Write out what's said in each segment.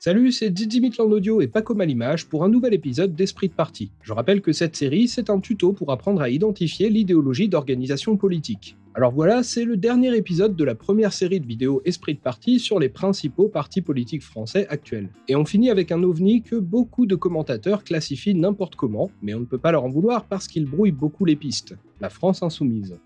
Salut, c'est Didi Mitland Audio et Paco Malimage pour un nouvel épisode d'Esprit de Parti. Je rappelle que cette série, c'est un tuto pour apprendre à identifier l'idéologie d'organisation politique. Alors voilà, c'est le dernier épisode de la première série de vidéos Esprit de Parti sur les principaux partis politiques français actuels. Et on finit avec un ovni que beaucoup de commentateurs classifient n'importe comment, mais on ne peut pas leur en vouloir parce qu'il brouille beaucoup les pistes. La France insoumise.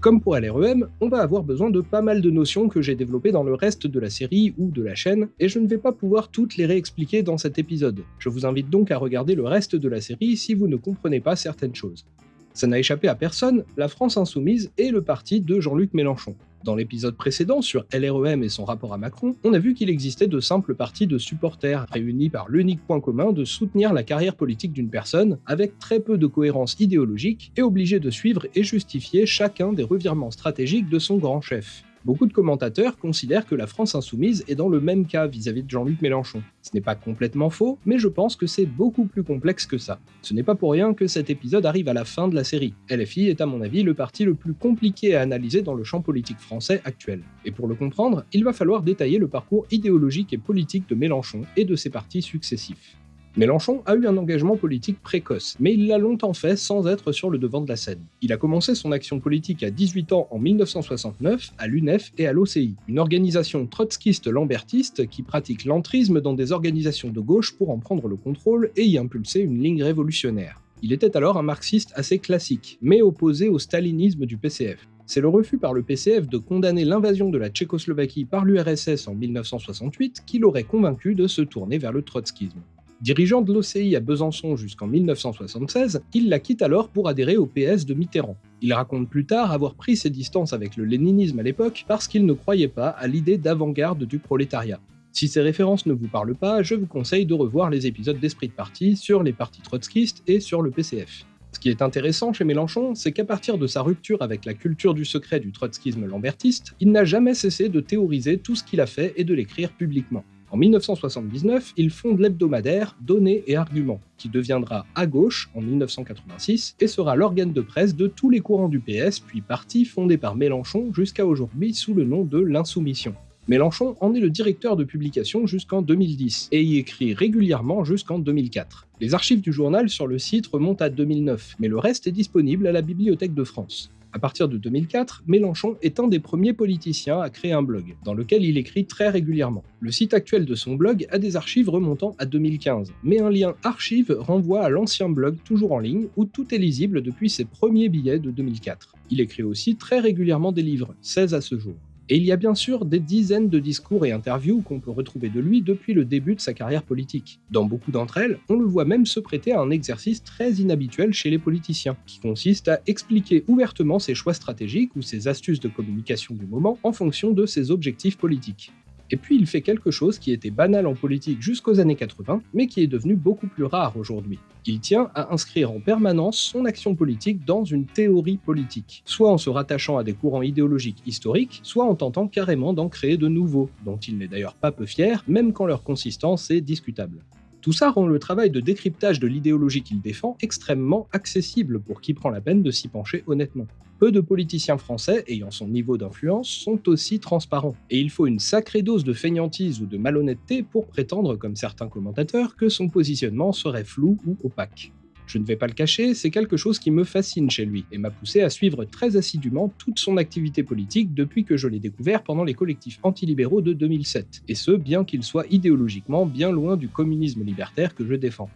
Comme pour LREM, on va avoir besoin de pas mal de notions que j'ai développées dans le reste de la série ou de la chaîne, et je ne vais pas pouvoir toutes les réexpliquer dans cet épisode. Je vous invite donc à regarder le reste de la série si vous ne comprenez pas certaines choses. Ça n'a échappé à personne, la France Insoumise est le parti de Jean-Luc Mélenchon. Dans l'épisode précédent sur LREM et son rapport à Macron, on a vu qu'il existait de simples partis de supporters réunis par l'unique point commun de soutenir la carrière politique d'une personne, avec très peu de cohérence idéologique et obligés de suivre et justifier chacun des revirements stratégiques de son grand chef. Beaucoup de commentateurs considèrent que la France insoumise est dans le même cas vis-à-vis de Jean-Luc Mélenchon. Ce n'est pas complètement faux, mais je pense que c'est beaucoup plus complexe que ça. Ce n'est pas pour rien que cet épisode arrive à la fin de la série. LFI est à mon avis le parti le plus compliqué à analyser dans le champ politique français actuel. Et pour le comprendre, il va falloir détailler le parcours idéologique et politique de Mélenchon et de ses partis successifs. Mélenchon a eu un engagement politique précoce, mais il l'a longtemps fait sans être sur le devant de la scène. Il a commencé son action politique à 18 ans en 1969 à l'UNEF et à l'OCI, une organisation trotskiste-lambertiste qui pratique l'entrisme dans des organisations de gauche pour en prendre le contrôle et y impulser une ligne révolutionnaire. Il était alors un marxiste assez classique, mais opposé au stalinisme du PCF. C'est le refus par le PCF de condamner l'invasion de la Tchécoslovaquie par l'URSS en 1968 qui l'aurait convaincu de se tourner vers le trotskisme. Dirigeant de l'OCI à Besançon jusqu'en 1976, il la quitte alors pour adhérer au PS de Mitterrand. Il raconte plus tard avoir pris ses distances avec le léninisme à l'époque parce qu'il ne croyait pas à l'idée d'avant-garde du prolétariat. Si ces références ne vous parlent pas, je vous conseille de revoir les épisodes d'Esprit de Parti sur les partis trotskistes et sur le PCF. Ce qui est intéressant chez Mélenchon, c'est qu'à partir de sa rupture avec la culture du secret du trotskisme lambertiste, il n'a jamais cessé de théoriser tout ce qu'il a fait et de l'écrire publiquement. En 1979, il fonde l'hebdomadaire Données et Arguments, qui deviendra À Gauche en 1986 et sera l'organe de presse de tous les courants du PS, puis parti fondé par Mélenchon jusqu'à aujourd'hui sous le nom de l'Insoumission. Mélenchon en est le directeur de publication jusqu'en 2010 et y écrit régulièrement jusqu'en 2004. Les archives du journal sur le site remontent à 2009, mais le reste est disponible à la Bibliothèque de France. À partir de 2004, Mélenchon est un des premiers politiciens à créer un blog, dans lequel il écrit très régulièrement. Le site actuel de son blog a des archives remontant à 2015, mais un lien archive renvoie à l'ancien blog toujours en ligne, où tout est lisible depuis ses premiers billets de 2004. Il écrit aussi très régulièrement des livres, 16 à ce jour. Et il y a bien sûr des dizaines de discours et interviews qu'on peut retrouver de lui depuis le début de sa carrière politique. Dans beaucoup d'entre elles, on le voit même se prêter à un exercice très inhabituel chez les politiciens, qui consiste à expliquer ouvertement ses choix stratégiques ou ses astuces de communication du moment en fonction de ses objectifs politiques. Et puis il fait quelque chose qui était banal en politique jusqu'aux années 80, mais qui est devenu beaucoup plus rare aujourd'hui. Il tient à inscrire en permanence son action politique dans une théorie politique, soit en se rattachant à des courants idéologiques historiques, soit en tentant carrément d'en créer de nouveaux, dont il n'est d'ailleurs pas peu fier, même quand leur consistance est discutable. Tout ça rend le travail de décryptage de l'idéologie qu'il défend extrêmement accessible pour qui prend la peine de s'y pencher honnêtement. Peu de politiciens français ayant son niveau d'influence sont aussi transparents, et il faut une sacrée dose de feignantise ou de malhonnêteté pour prétendre, comme certains commentateurs, que son positionnement serait flou ou opaque. Je ne vais pas le cacher, c'est quelque chose qui me fascine chez lui et m'a poussé à suivre très assidûment toute son activité politique depuis que je l'ai découvert pendant les collectifs antilibéraux de 2007, et ce bien qu'il soit idéologiquement bien loin du communisme libertaire que je défends.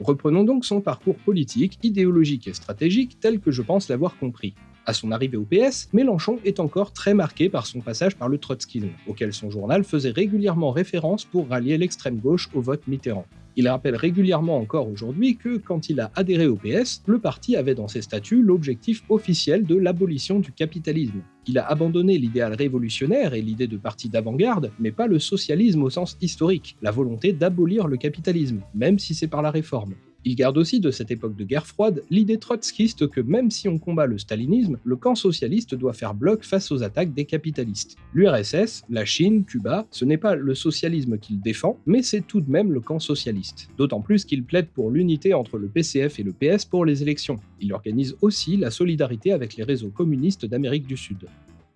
Reprenons donc son parcours politique, idéologique et stratégique tel que je pense l'avoir compris. À son arrivée au PS, Mélenchon est encore très marqué par son passage par le trotskisme, auquel son journal faisait régulièrement référence pour rallier l'extrême gauche au vote Mitterrand. Il rappelle régulièrement encore aujourd'hui que quand il a adhéré au PS, le parti avait dans ses statuts l'objectif officiel de l'abolition du capitalisme. Il a abandonné l'idéal révolutionnaire et l'idée de parti d'avant-garde, mais pas le socialisme au sens historique, la volonté d'abolir le capitalisme, même si c'est par la réforme. Il garde aussi de cette époque de guerre froide l'idée trotskiste que même si on combat le stalinisme, le camp socialiste doit faire bloc face aux attaques des capitalistes. L'URSS, la Chine, Cuba, ce n'est pas le socialisme qu'il défend, mais c'est tout de même le camp socialiste. D'autant plus qu'il plaide pour l'unité entre le PCF et le PS pour les élections. Il organise aussi la solidarité avec les réseaux communistes d'Amérique du Sud.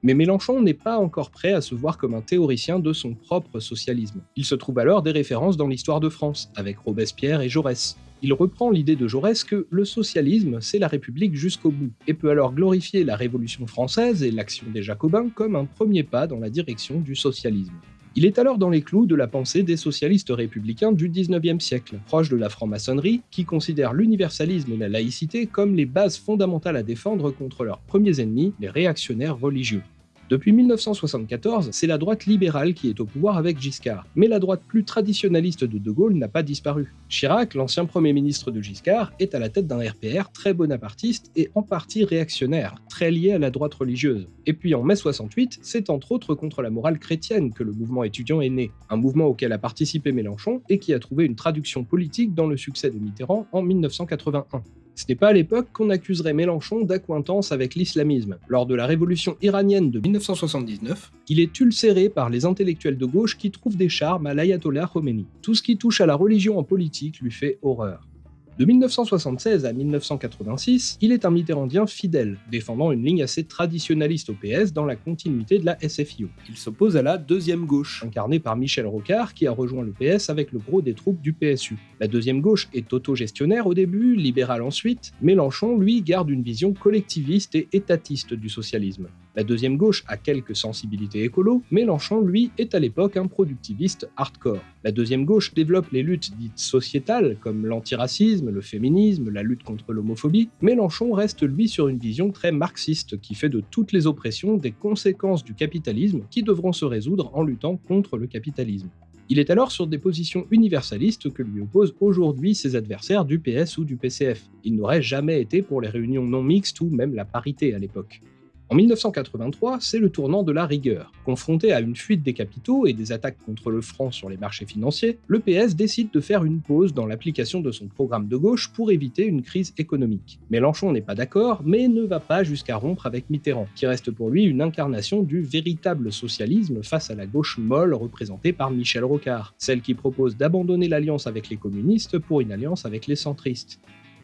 Mais Mélenchon n'est pas encore prêt à se voir comme un théoricien de son propre socialisme. Il se trouve alors des références dans l'histoire de France, avec Robespierre et Jaurès. Il reprend l'idée de Jaurès que le socialisme, c'est la République jusqu'au bout, et peut alors glorifier la Révolution française et l'action des Jacobins comme un premier pas dans la direction du socialisme. Il est alors dans les clous de la pensée des socialistes républicains du 19e siècle, proche de la franc-maçonnerie, qui considère l'universalisme et la laïcité comme les bases fondamentales à défendre contre leurs premiers ennemis, les réactionnaires religieux. Depuis 1974, c'est la droite libérale qui est au pouvoir avec Giscard, mais la droite plus traditionnaliste de De Gaulle n'a pas disparu. Chirac, l'ancien Premier ministre de Giscard, est à la tête d'un RPR très bonapartiste et en partie réactionnaire, très lié à la droite religieuse. Et puis en mai 68, c'est entre autres contre la morale chrétienne que le mouvement étudiant est né, un mouvement auquel a participé Mélenchon et qui a trouvé une traduction politique dans le succès de Mitterrand en 1981. Ce n'est pas à l'époque qu'on accuserait Mélenchon d'accointance avec l'islamisme. Lors de la révolution iranienne de 1979, il est ulcéré par les intellectuels de gauche qui trouvent des charmes à l'ayatollah Khomeini. Tout ce qui touche à la religion en politique lui fait horreur. De 1976 à 1986, il est un mitterrandien fidèle, défendant une ligne assez traditionnaliste au PS dans la continuité de la SFIO. Il s'oppose à la deuxième gauche, incarnée par Michel Rocard, qui a rejoint le PS avec le gros des troupes du PSU. La deuxième gauche est autogestionnaire au début, libérale ensuite. Mélenchon, lui, garde une vision collectiviste et étatiste du socialisme. La deuxième gauche a quelques sensibilités écolo, Mélenchon, lui, est à l'époque un productiviste hardcore. La deuxième gauche développe les luttes dites sociétales, comme l'antiracisme, le féminisme, la lutte contre l'homophobie. Mélenchon reste, lui, sur une vision très marxiste, qui fait de toutes les oppressions des conséquences du capitalisme qui devront se résoudre en luttant contre le capitalisme. Il est alors sur des positions universalistes que lui opposent aujourd'hui ses adversaires du PS ou du PCF. Il n'aurait jamais été pour les réunions non mixtes ou même la parité à l'époque. En 1983, c'est le tournant de la rigueur. Confronté à une fuite des capitaux et des attaques contre le franc sur les marchés financiers, le PS décide de faire une pause dans l'application de son programme de gauche pour éviter une crise économique. Mélenchon n'est pas d'accord, mais ne va pas jusqu'à rompre avec Mitterrand, qui reste pour lui une incarnation du véritable socialisme face à la gauche molle représentée par Michel Rocard, celle qui propose d'abandonner l'alliance avec les communistes pour une alliance avec les centristes.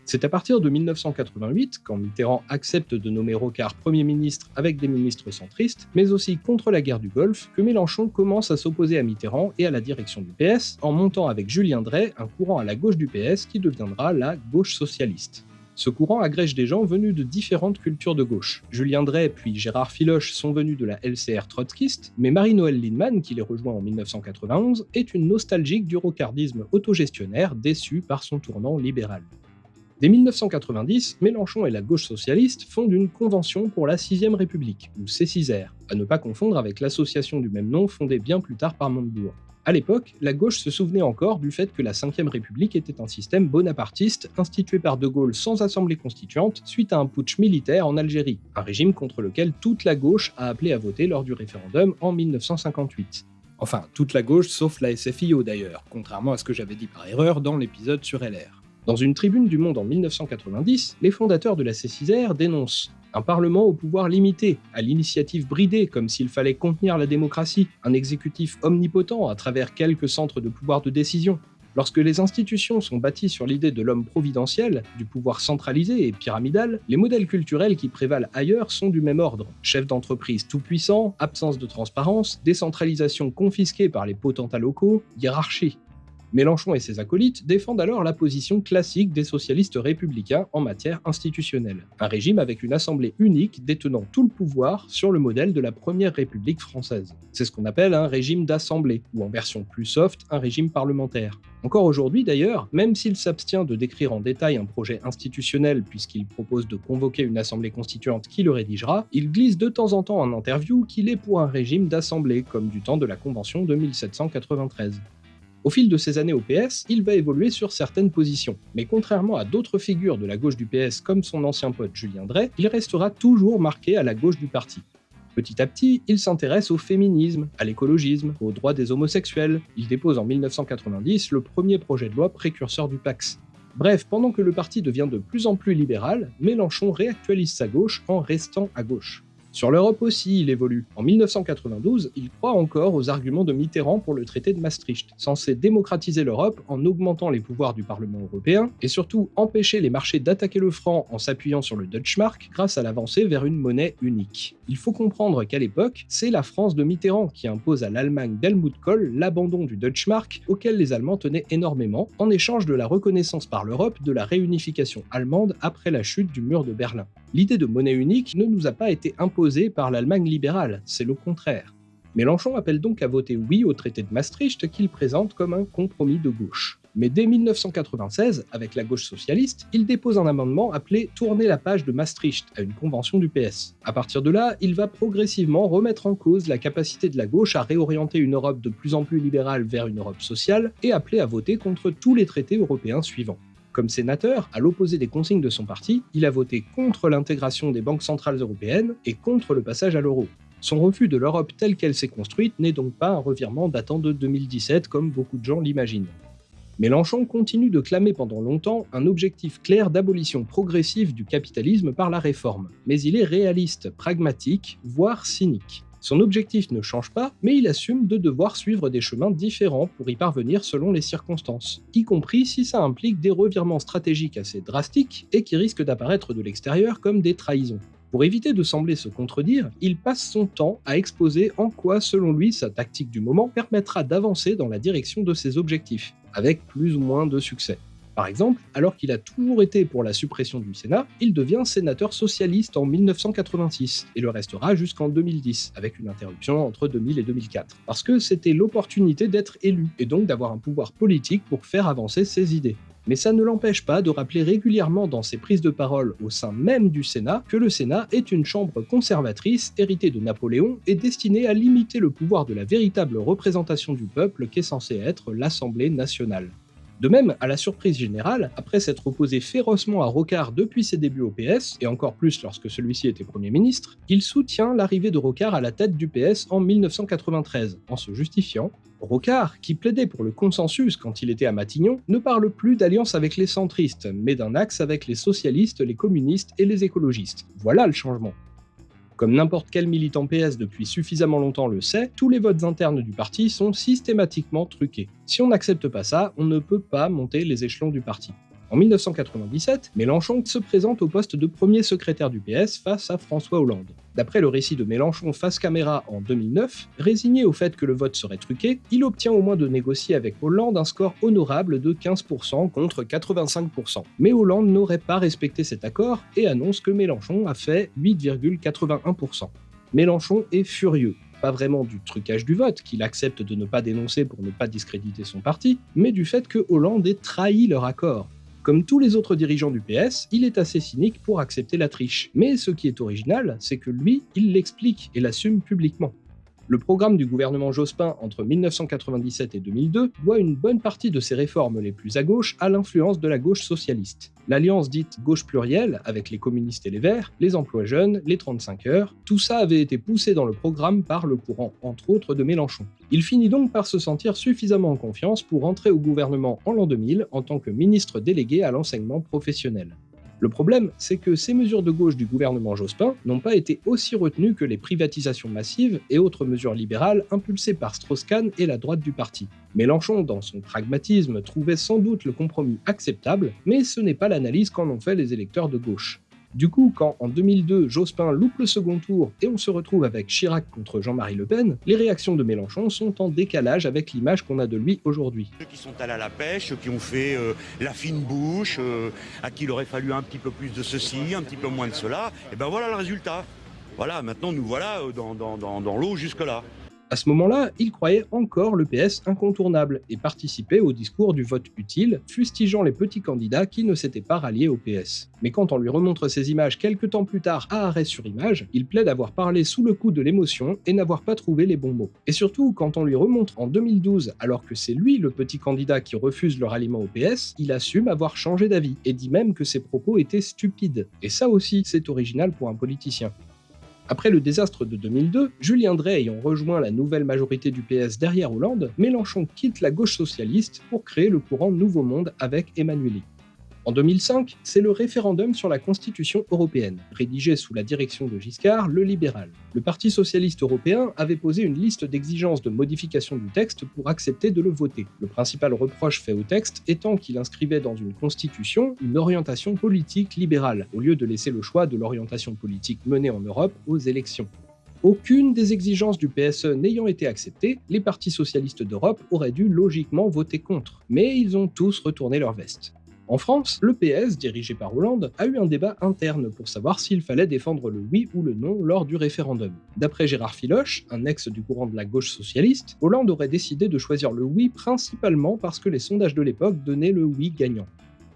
C'est à partir de 1988, quand Mitterrand accepte de nommer Rocard Premier ministre avec des ministres centristes, mais aussi contre la guerre du Golfe, que Mélenchon commence à s'opposer à Mitterrand et à la direction du PS, en montant avec Julien Drey un courant à la gauche du PS qui deviendra la gauche socialiste. Ce courant agrège des gens venus de différentes cultures de gauche. Julien Drey puis Gérard Filoche sont venus de la LCR trotskiste, mais Marie-Noël Lindemann, qui les rejoint en 1991, est une nostalgique du rocardisme autogestionnaire déçue par son tournant libéral. Dès 1990, Mélenchon et la gauche socialiste fondent une convention pour la 6ème République, ou C6R, à ne pas confondre avec l'association du même nom fondée bien plus tard par Montebourg. À l'époque, la gauche se souvenait encore du fait que la 5ème République était un système bonapartiste institué par De Gaulle sans assemblée constituante suite à un putsch militaire en Algérie, un régime contre lequel toute la gauche a appelé à voter lors du référendum en 1958. Enfin, toute la gauche sauf la SFIO d'ailleurs, contrairement à ce que j'avais dit par erreur dans l'épisode sur LR. Dans une tribune du Monde en 1990, les fondateurs de la C6R dénoncent un Parlement au pouvoir limité, à l'initiative bridée comme s'il fallait contenir la démocratie, un exécutif omnipotent à travers quelques centres de pouvoir de décision. Lorsque les institutions sont bâties sur l'idée de l'homme providentiel, du pouvoir centralisé et pyramidal, les modèles culturels qui prévalent ailleurs sont du même ordre. Chef d'entreprise tout-puissant, absence de transparence, décentralisation confisquée par les potentats locaux, hiérarchie. Mélenchon et ses acolytes défendent alors la position classique des socialistes républicains en matière institutionnelle, un régime avec une assemblée unique détenant tout le pouvoir sur le modèle de la Première République française. C'est ce qu'on appelle un régime d'assemblée, ou en version plus soft, un régime parlementaire. Encore aujourd'hui d'ailleurs, même s'il s'abstient de décrire en détail un projet institutionnel puisqu'il propose de convoquer une assemblée constituante qui le rédigera, il glisse de temps en temps en interview qu'il est pour un régime d'assemblée, comme du temps de la Convention de 1793. Au fil de ses années au PS, il va évoluer sur certaines positions, mais contrairement à d'autres figures de la gauche du PS comme son ancien pote Julien Drey, il restera toujours marqué à la gauche du parti. Petit à petit, il s'intéresse au féminisme, à l'écologisme, aux droits des homosexuels. Il dépose en 1990 le premier projet de loi précurseur du Pax. Bref, pendant que le parti devient de plus en plus libéral, Mélenchon réactualise sa gauche en restant à gauche. Sur l'Europe aussi, il évolue. En 1992, il croit encore aux arguments de Mitterrand pour le traité de Maastricht, censé démocratiser l'Europe en augmentant les pouvoirs du Parlement européen, et surtout empêcher les marchés d'attaquer le franc en s'appuyant sur le Deutschmark grâce à l'avancée vers une monnaie unique. Il faut comprendre qu'à l'époque, c'est la France de Mitterrand qui impose à l'Allemagne d'Helmut Kohl l'abandon du Deutschmark, auquel les Allemands tenaient énormément, en échange de la reconnaissance par l'Europe de la réunification allemande après la chute du mur de Berlin. L'idée de monnaie unique ne nous a pas été imposée par l'Allemagne libérale, c'est le contraire. Mélenchon appelle donc à voter oui au traité de Maastricht qu'il présente comme un compromis de gauche. Mais dès 1996, avec la gauche socialiste, il dépose un amendement appelé Tourner la page de Maastricht à une convention du PS. À partir de là, il va progressivement remettre en cause la capacité de la gauche à réorienter une Europe de plus en plus libérale vers une Europe sociale et appeler à voter contre tous les traités européens suivants. Comme sénateur, à l'opposé des consignes de son parti, il a voté contre l'intégration des banques centrales européennes et contre le passage à l'euro. Son refus de l'Europe telle qu'elle s'est construite n'est donc pas un revirement datant de 2017 comme beaucoup de gens l'imaginent. Mélenchon continue de clamer pendant longtemps un objectif clair d'abolition progressive du capitalisme par la réforme, mais il est réaliste, pragmatique, voire cynique. Son objectif ne change pas, mais il assume de devoir suivre des chemins différents pour y parvenir selon les circonstances, y compris si ça implique des revirements stratégiques assez drastiques et qui risquent d'apparaître de l'extérieur comme des trahisons. Pour éviter de sembler se contredire, il passe son temps à exposer en quoi, selon lui, sa tactique du moment permettra d'avancer dans la direction de ses objectifs, avec plus ou moins de succès. Par exemple, alors qu'il a toujours été pour la suppression du Sénat, il devient sénateur socialiste en 1986 et le restera jusqu'en 2010, avec une interruption entre 2000 et 2004. Parce que c'était l'opportunité d'être élu et donc d'avoir un pouvoir politique pour faire avancer ses idées. Mais ça ne l'empêche pas de rappeler régulièrement dans ses prises de parole au sein même du Sénat que le Sénat est une chambre conservatrice héritée de Napoléon et destinée à limiter le pouvoir de la véritable représentation du peuple qu'est censée être l'Assemblée nationale. De même, à la surprise générale, après s'être opposé férocement à Rocard depuis ses débuts au PS, et encore plus lorsque celui-ci était Premier ministre, il soutient l'arrivée de Rocard à la tête du PS en 1993, en se justifiant Rocard, qui plaidait pour le consensus quand il était à Matignon, ne parle plus d'alliance avec les centristes, mais d'un axe avec les socialistes, les communistes et les écologistes. Voilà le changement. Comme n'importe quel militant PS depuis suffisamment longtemps le sait, tous les votes internes du parti sont systématiquement truqués. Si on n'accepte pas ça, on ne peut pas monter les échelons du parti. En 1997, Mélenchon se présente au poste de premier secrétaire du PS face à François Hollande. D'après le récit de Mélenchon face caméra en 2009, résigné au fait que le vote serait truqué, il obtient au moins de négocier avec Hollande un score honorable de 15% contre 85%. Mais Hollande n'aurait pas respecté cet accord et annonce que Mélenchon a fait 8,81%. Mélenchon est furieux pas vraiment du trucage du vote, qu'il accepte de ne pas dénoncer pour ne pas discréditer son parti, mais du fait que Hollande ait trahi leur accord. Comme tous les autres dirigeants du PS, il est assez cynique pour accepter la triche. Mais ce qui est original, c'est que lui, il l'explique et l'assume publiquement. Le programme du gouvernement Jospin entre 1997 et 2002 doit une bonne partie de ses réformes les plus à gauche à l'influence de la gauche socialiste. L'alliance dite gauche plurielle, avec les communistes et les verts, les emplois jeunes, les 35 heures, tout ça avait été poussé dans le programme par le courant, entre autres, de Mélenchon. Il finit donc par se sentir suffisamment en confiance pour entrer au gouvernement en l'an 2000 en tant que ministre délégué à l'enseignement professionnel. Le problème, c'est que ces mesures de gauche du gouvernement Jospin n'ont pas été aussi retenues que les privatisations massives et autres mesures libérales impulsées par Strauss-Kahn et la droite du parti. Mélenchon, dans son pragmatisme, trouvait sans doute le compromis acceptable, mais ce n'est pas l'analyse qu'en ont fait les électeurs de gauche. Du coup, quand en 2002, Jospin loupe le second tour et on se retrouve avec Chirac contre Jean-Marie Le Pen, les réactions de Mélenchon sont en décalage avec l'image qu'on a de lui aujourd'hui. Ceux qui sont allés à la pêche, ceux qui ont fait euh, la fine bouche, euh, à qui il aurait fallu un petit peu plus de ceci, un petit peu moins de cela, et ben voilà le résultat. Voilà, maintenant nous voilà euh, dans, l'eau jusque-là. À ce moment-là, il croyait encore le PS incontournable et participait au discours du vote utile, fustigeant les petits candidats qui ne s'étaient pas ralliés au PS. Mais quand on lui remontre ces images quelques temps plus tard à arrêt sur image, il plaide avoir parlé sous le coup de l'émotion et n'avoir pas trouvé les bons mots. Et surtout, quand on lui remontre en 2012, alors que c'est lui le petit candidat qui refuse le ralliement au PS, il assume avoir changé d'avis et dit même que ses propos étaient stupides. Et ça aussi, c'est original pour un politicien. Après le désastre de 2002, Julien Drey ayant rejoint la nouvelle majorité du PS derrière Hollande, Mélenchon quitte la gauche socialiste pour créer le courant Nouveau Monde avec Emmanueli. En 2005, c'est le référendum sur la Constitution européenne, rédigé sous la direction de Giscard, le libéral. Le Parti socialiste européen avait posé une liste d'exigences de modification du texte pour accepter de le voter. Le principal reproche fait au texte étant qu'il inscrivait dans une constitution une orientation politique libérale, au lieu de laisser le choix de l'orientation politique menée en Europe aux élections. Aucune des exigences du PSE n'ayant été acceptée, les partis socialistes d'Europe auraient dû logiquement voter contre, mais ils ont tous retourné leur veste. En France, le PS, dirigé par Hollande, a eu un débat interne pour savoir s'il fallait défendre le oui ou le non lors du référendum. D'après Gérard Filoche, un ex du courant de la gauche socialiste, Hollande aurait décidé de choisir le oui principalement parce que les sondages de l'époque donnaient le oui gagnant.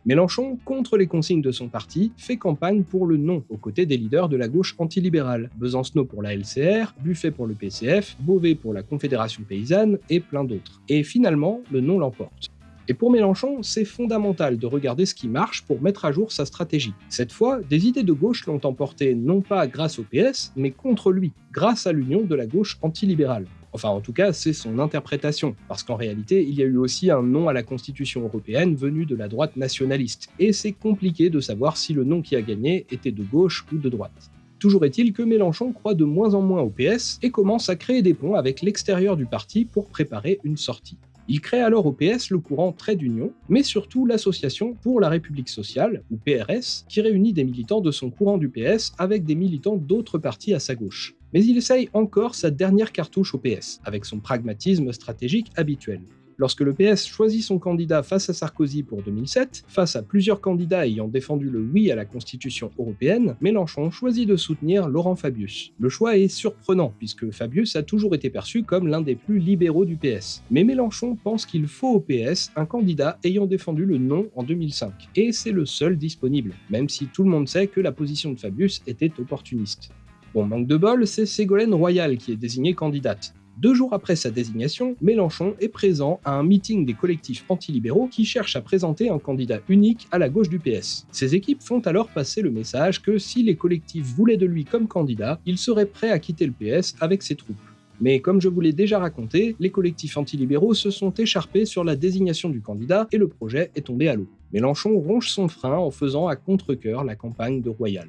Mélenchon, contre les consignes de son parti, fait campagne pour le non, aux côtés des leaders de la gauche antilibérale, Besancenot pour la LCR, Buffet pour le PCF, Beauvais pour la Confédération paysanne et plein d'autres. Et finalement, le non l'emporte. Et pour Mélenchon, c'est fondamental de regarder ce qui marche pour mettre à jour sa stratégie. Cette fois, des idées de gauche l'ont emporté non pas grâce au PS, mais contre lui, grâce à l'union de la gauche antilibérale. Enfin, en tout cas, c'est son interprétation, parce qu'en réalité, il y a eu aussi un nom à la Constitution européenne venu de la droite nationaliste, et c'est compliqué de savoir si le nom qui a gagné était de gauche ou de droite. Toujours est-il que Mélenchon croit de moins en moins au PS et commence à créer des ponts avec l'extérieur du parti pour préparer une sortie. Il crée alors au PS le courant Trait d'Union, mais surtout l'Association pour la République sociale, ou PRS, qui réunit des militants de son courant du PS avec des militants d'autres partis à sa gauche. Mais il essaye encore sa dernière cartouche au PS, avec son pragmatisme stratégique habituel. Lorsque le PS choisit son candidat face à Sarkozy pour 2007, face à plusieurs candidats ayant défendu le oui à la Constitution européenne, Mélenchon choisit de soutenir Laurent Fabius. Le choix est surprenant, puisque Fabius a toujours été perçu comme l'un des plus libéraux du PS. Mais Mélenchon pense qu'il faut au PS un candidat ayant défendu le non en 2005, et c'est le seul disponible, même si tout le monde sait que la position de Fabius était opportuniste. Bon, manque de bol, c'est Ségolène Royal qui est désignée candidate. Deux jours après sa désignation, Mélenchon est présent à un meeting des collectifs antilibéraux qui cherchent à présenter un candidat unique à la gauche du PS. Ces équipes font alors passer le message que si les collectifs voulaient de lui comme candidat, il serait prêt à quitter le PS avec ses troupes. Mais comme je vous l'ai déjà raconté, les collectifs antilibéraux se sont écharpés sur la désignation du candidat et le projet est tombé à l'eau. Mélenchon ronge son frein en faisant à contre-coeur la campagne de Royal.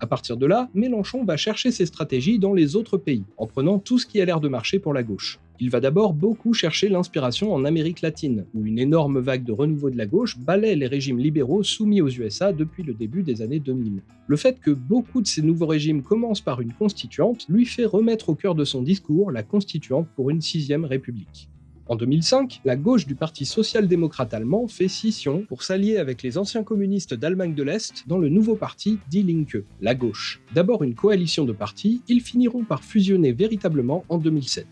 À partir de là, Mélenchon va chercher ses stratégies dans les autres pays, en prenant tout ce qui a l'air de marcher pour la gauche. Il va d'abord beaucoup chercher l'inspiration en Amérique latine, où une énorme vague de renouveau de la gauche balaie les régimes libéraux soumis aux USA depuis le début des années 2000. Le fait que beaucoup de ces nouveaux régimes commencent par une constituante lui fait remettre au cœur de son discours la constituante pour une sixième république. En 2005, la gauche du Parti social-démocrate allemand fait scission pour s'allier avec les anciens communistes d'Allemagne de l'Est dans le nouveau parti Die Linke, la gauche. D'abord une coalition de partis, ils finiront par fusionner véritablement en 2007.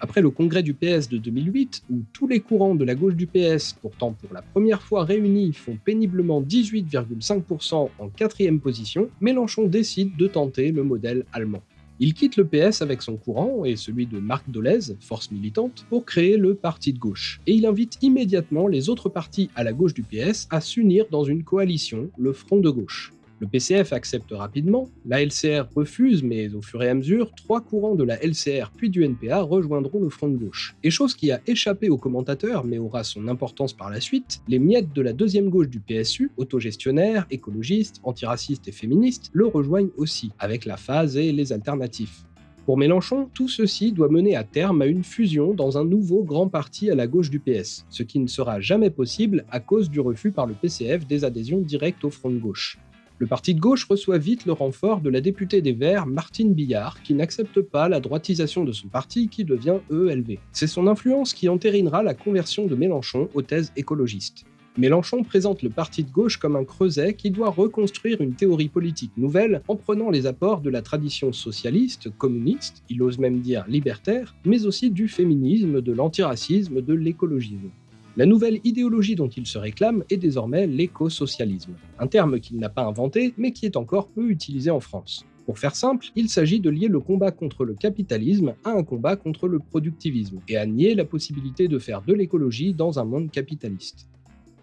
Après le congrès du PS de 2008, où tous les courants de la gauche du PS, pourtant pour la première fois réunis, font péniblement 18,5% en quatrième position, Mélenchon décide de tenter le modèle allemand. Il quitte le PS avec son courant et celui de Marc Dolez, force militante, pour créer le parti de gauche. Et il invite immédiatement les autres partis à la gauche du PS à s'unir dans une coalition, le Front de gauche. Le PCF accepte rapidement, la LCR refuse, mais au fur et à mesure, trois courants de la LCR puis du NPA rejoindront le front de gauche. Et chose qui a échappé aux commentateurs, mais aura son importance par la suite, les miettes de la deuxième gauche du PSU, autogestionnaires, écologistes, antiracistes et féministes, le rejoignent aussi, avec la phase et les alternatifs. Pour Mélenchon, tout ceci doit mener à terme à une fusion dans un nouveau grand parti à la gauche du PS, ce qui ne sera jamais possible à cause du refus par le PCF des adhésions directes au front de gauche. Le parti de gauche reçoit vite le renfort de la députée des Verts, Martine Billard, qui n'accepte pas la droitisation de son parti qui devient ELV. C'est son influence qui entérinera la conversion de Mélenchon aux thèses écologistes. Mélenchon présente le parti de gauche comme un creuset qui doit reconstruire une théorie politique nouvelle en prenant les apports de la tradition socialiste, communiste, il ose même dire libertaire, mais aussi du féminisme, de l'antiracisme, de l'écologisme. La nouvelle idéologie dont il se réclame est désormais l'écosocialisme, un terme qu'il n'a pas inventé mais qui est encore peu utilisé en France. Pour faire simple, il s'agit de lier le combat contre le capitalisme à un combat contre le productivisme, et à nier la possibilité de faire de l'écologie dans un monde capitaliste.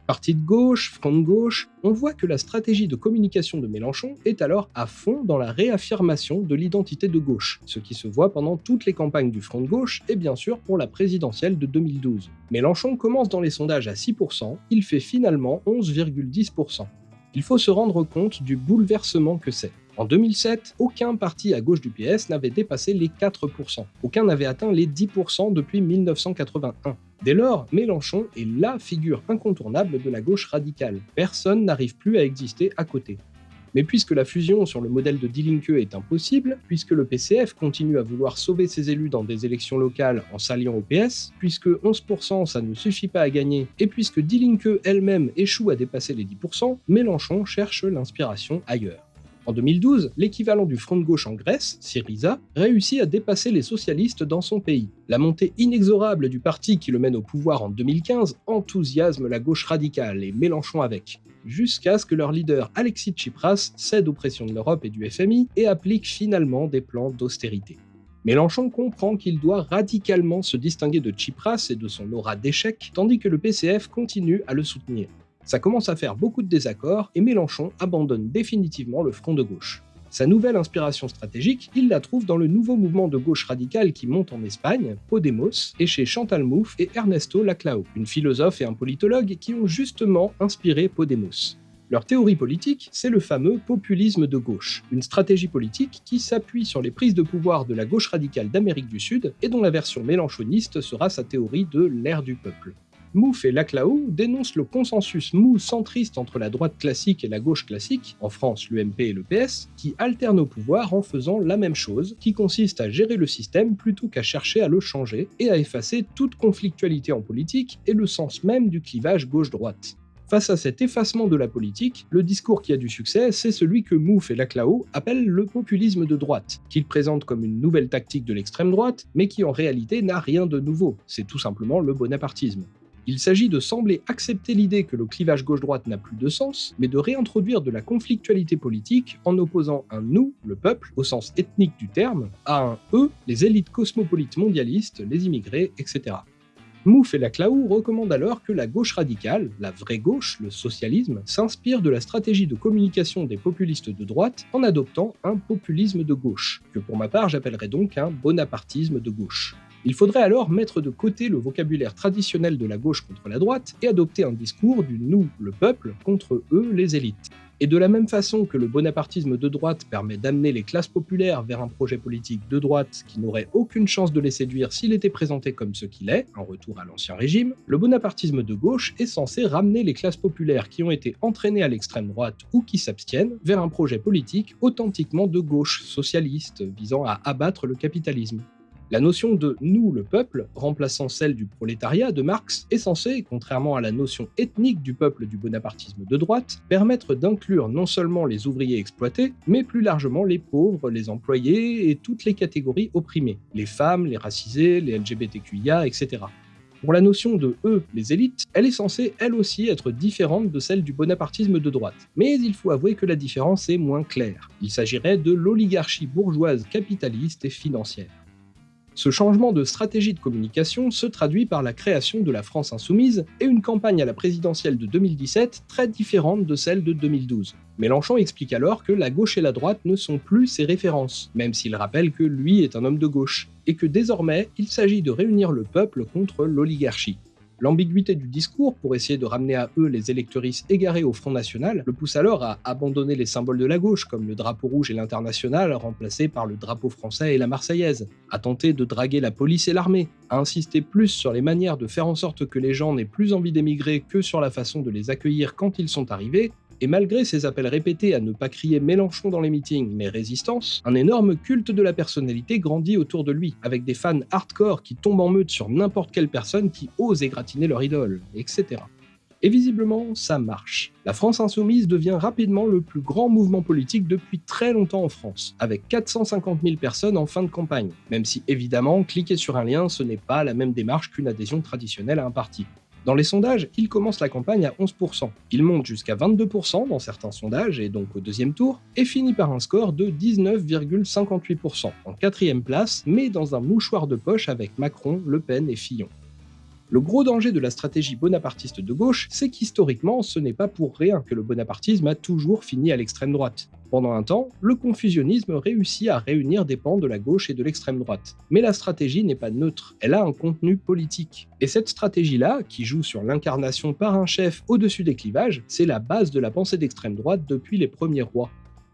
Parti de gauche, front de gauche, on voit que la stratégie de communication de Mélenchon est alors à fond dans la réaffirmation de l'identité de gauche, ce qui se voit pendant toutes les campagnes du front de gauche et bien sûr pour la présidentielle de 2012. Mélenchon commence dans les sondages à 6%, il fait finalement 11,10%. Il faut se rendre compte du bouleversement que c'est. En 2007, aucun parti à gauche du PS n'avait dépassé les 4%. Aucun n'avait atteint les 10% depuis 1981. Dès lors, Mélenchon est LA figure incontournable de la gauche radicale. Personne n'arrive plus à exister à côté. Mais puisque la fusion sur le modèle de Die est impossible, puisque le PCF continue à vouloir sauver ses élus dans des élections locales en s'alliant au PS, puisque 11% ça ne suffit pas à gagner, et puisque Die elle-même échoue à dépasser les 10%, Mélenchon cherche l'inspiration ailleurs. En 2012, l'équivalent du front de gauche en Grèce, Syriza, réussit à dépasser les socialistes dans son pays. La montée inexorable du parti qui le mène au pouvoir en 2015 enthousiasme la gauche radicale et Mélenchon avec jusqu'à ce que leur leader Alexis Tsipras cède aux pressions de l'Europe et du FMI et applique finalement des plans d'austérité. Mélenchon comprend qu'il doit radicalement se distinguer de Tsipras et de son aura d'échec, tandis que le PCF continue à le soutenir. Ça commence à faire beaucoup de désaccords et Mélenchon abandonne définitivement le front de gauche. Sa nouvelle inspiration stratégique, il la trouve dans le nouveau mouvement de gauche radicale qui monte en Espagne, Podemos, et chez Chantal Mouffe et Ernesto Laclao, une philosophe et un politologue qui ont justement inspiré Podemos. Leur théorie politique, c'est le fameux populisme de gauche, une stratégie politique qui s'appuie sur les prises de pouvoir de la gauche radicale d'Amérique du Sud et dont la version mélanchoniste sera sa théorie de l'ère du peuple. Mouffe et Laclao dénoncent le consensus mou centriste entre la droite classique et la gauche classique, en France l'UMP et le PS, qui alternent au pouvoir en faisant la même chose, qui consiste à gérer le système plutôt qu'à chercher à le changer, et à effacer toute conflictualité en politique et le sens même du clivage gauche-droite. Face à cet effacement de la politique, le discours qui a du succès, c'est celui que Mouffe et Laclao appellent le populisme de droite, qu'ils présentent comme une nouvelle tactique de l'extrême droite, mais qui en réalité n'a rien de nouveau, c'est tout simplement le bonapartisme. Il s'agit de sembler accepter l'idée que le clivage gauche-droite n'a plus de sens, mais de réintroduire de la conflictualité politique en opposant un nous, le peuple, au sens ethnique du terme, à un eux, les élites cosmopolites mondialistes, les immigrés, etc. Mouffe et Laclaou recommandent alors que la gauche radicale, la vraie gauche, le socialisme, s'inspire de la stratégie de communication des populistes de droite en adoptant un populisme de gauche, que pour ma part j'appellerais donc un bonapartisme de gauche. Il faudrait alors mettre de côté le vocabulaire traditionnel de la gauche contre la droite et adopter un discours du nous, le peuple, contre eux, les élites. Et de la même façon que le bonapartisme de droite permet d'amener les classes populaires vers un projet politique de droite qui n'aurait aucune chance de les séduire s'il était présenté comme ce qu'il est, un retour à l'ancien régime, le bonapartisme de gauche est censé ramener les classes populaires qui ont été entraînées à l'extrême droite ou qui s'abstiennent vers un projet politique authentiquement de gauche, socialiste, visant à abattre le capitalisme. La notion de nous, le peuple, remplaçant celle du prolétariat de Marx, est censée, contrairement à la notion ethnique du peuple du bonapartisme de droite, permettre d'inclure non seulement les ouvriers exploités, mais plus largement les pauvres, les employés et toutes les catégories opprimées, les femmes, les racisés, les LGBTQIA, etc. Pour la notion de eux, les élites, elle est censée elle aussi être différente de celle du bonapartisme de droite. Mais il faut avouer que la différence est moins claire. Il s'agirait de l'oligarchie bourgeoise capitaliste et financière. Ce changement de stratégie de communication se traduit par la création de la France insoumise et une campagne à la présidentielle de 2017 très différente de celle de 2012. Mélenchon explique alors que la gauche et la droite ne sont plus ses références, même s'il rappelle que lui est un homme de gauche, et que désormais il s'agit de réunir le peuple contre l'oligarchie. L'ambiguïté du discours, pour essayer de ramener à eux les électoristes égarés au Front National, le pousse alors à abandonner les symboles de la gauche, comme le drapeau rouge et l'international, remplacés par le drapeau français et la marseillaise, à tenter de draguer la police et l'armée, à insister plus sur les manières de faire en sorte que les gens n'aient plus envie d'émigrer que sur la façon de les accueillir quand ils sont arrivés, et malgré ses appels répétés à ne pas crier Mélenchon dans les meetings, mais résistance, un énorme culte de la personnalité grandit autour de lui, avec des fans hardcore qui tombent en meute sur n'importe quelle personne qui ose égratiner leur idole, etc. Et visiblement, ça marche. La France insoumise devient rapidement le plus grand mouvement politique depuis très longtemps en France, avec 450 000 personnes en fin de campagne, même si évidemment, cliquer sur un lien, ce n'est pas la même démarche qu'une adhésion traditionnelle à un parti. Dans les sondages, il commence la campagne à 11%. Il monte jusqu'à 22% dans certains sondages, et donc au deuxième tour, et finit par un score de 19,58%, en quatrième place, mais dans un mouchoir de poche avec Macron, Le Pen et Fillon. Le gros danger de la stratégie bonapartiste de gauche, c'est qu'historiquement, ce n'est pas pour rien que le bonapartisme a toujours fini à l'extrême droite. Pendant un temps, le confusionnisme réussit à réunir des pans de la gauche et de l'extrême droite. Mais la stratégie n'est pas neutre, elle a un contenu politique. Et cette stratégie-là, qui joue sur l'incarnation par un chef au-dessus des clivages, c'est la base de la pensée d'extrême droite depuis les premiers rois.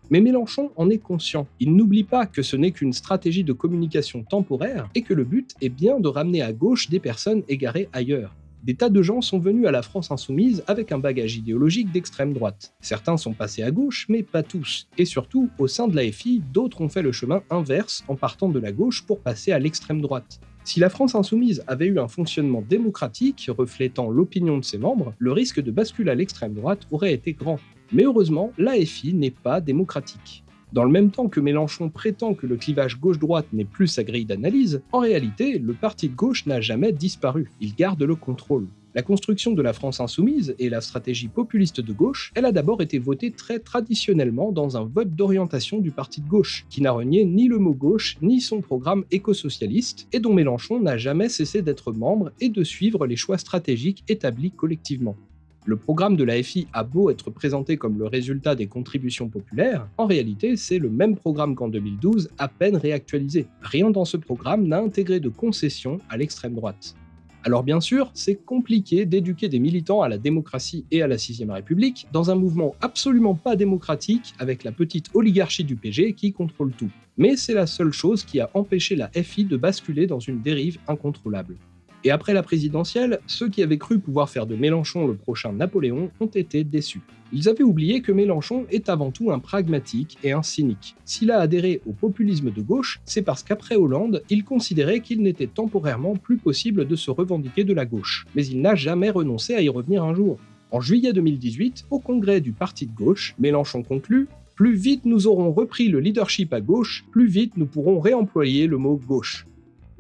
Mais Mélenchon en est conscient. Il n'oublie pas que ce n'est qu'une stratégie de communication temporaire et que le but est bien de ramener à gauche des personnes égarées ailleurs. Des tas de gens sont venus à la France insoumise avec un bagage idéologique d'extrême droite. Certains sont passés à gauche, mais pas tous. Et surtout, au sein de la FI, d'autres ont fait le chemin inverse en partant de la gauche pour passer à l'extrême droite. Si la France insoumise avait eu un fonctionnement démocratique reflétant l'opinion de ses membres, le risque de bascule à l'extrême droite aurait été grand. Mais heureusement, l'AFI n'est pas démocratique. Dans le même temps que Mélenchon prétend que le clivage gauche-droite n'est plus sa grille d'analyse, en réalité, le parti de gauche n'a jamais disparu, il garde le contrôle. La construction de la France insoumise et la stratégie populiste de gauche, elle a d'abord été votée très traditionnellement dans un vote d'orientation du parti de gauche, qui n'a renié ni le mot gauche ni son programme écosocialiste, et dont Mélenchon n'a jamais cessé d'être membre et de suivre les choix stratégiques établis collectivement. Le programme de la FI a beau être présenté comme le résultat des contributions populaires, en réalité c'est le même programme qu'en 2012, à peine réactualisé. Rien dans ce programme n'a intégré de concessions à l'extrême droite. Alors bien sûr, c'est compliqué d'éduquer des militants à la démocratie et à la 6 République dans un mouvement absolument pas démocratique avec la petite oligarchie du PG qui contrôle tout. Mais c'est la seule chose qui a empêché la FI de basculer dans une dérive incontrôlable. Et après la présidentielle, ceux qui avaient cru pouvoir faire de Mélenchon le prochain Napoléon ont été déçus. Ils avaient oublié que Mélenchon est avant tout un pragmatique et un cynique. S'il a adhéré au populisme de gauche, c'est parce qu'après Hollande, il considérait qu'il n'était temporairement plus possible de se revendiquer de la gauche. Mais il n'a jamais renoncé à y revenir un jour. En juillet 2018, au congrès du parti de gauche, Mélenchon conclut plus vite nous aurons repris le leadership à gauche, plus vite nous pourrons réemployer le mot gauche.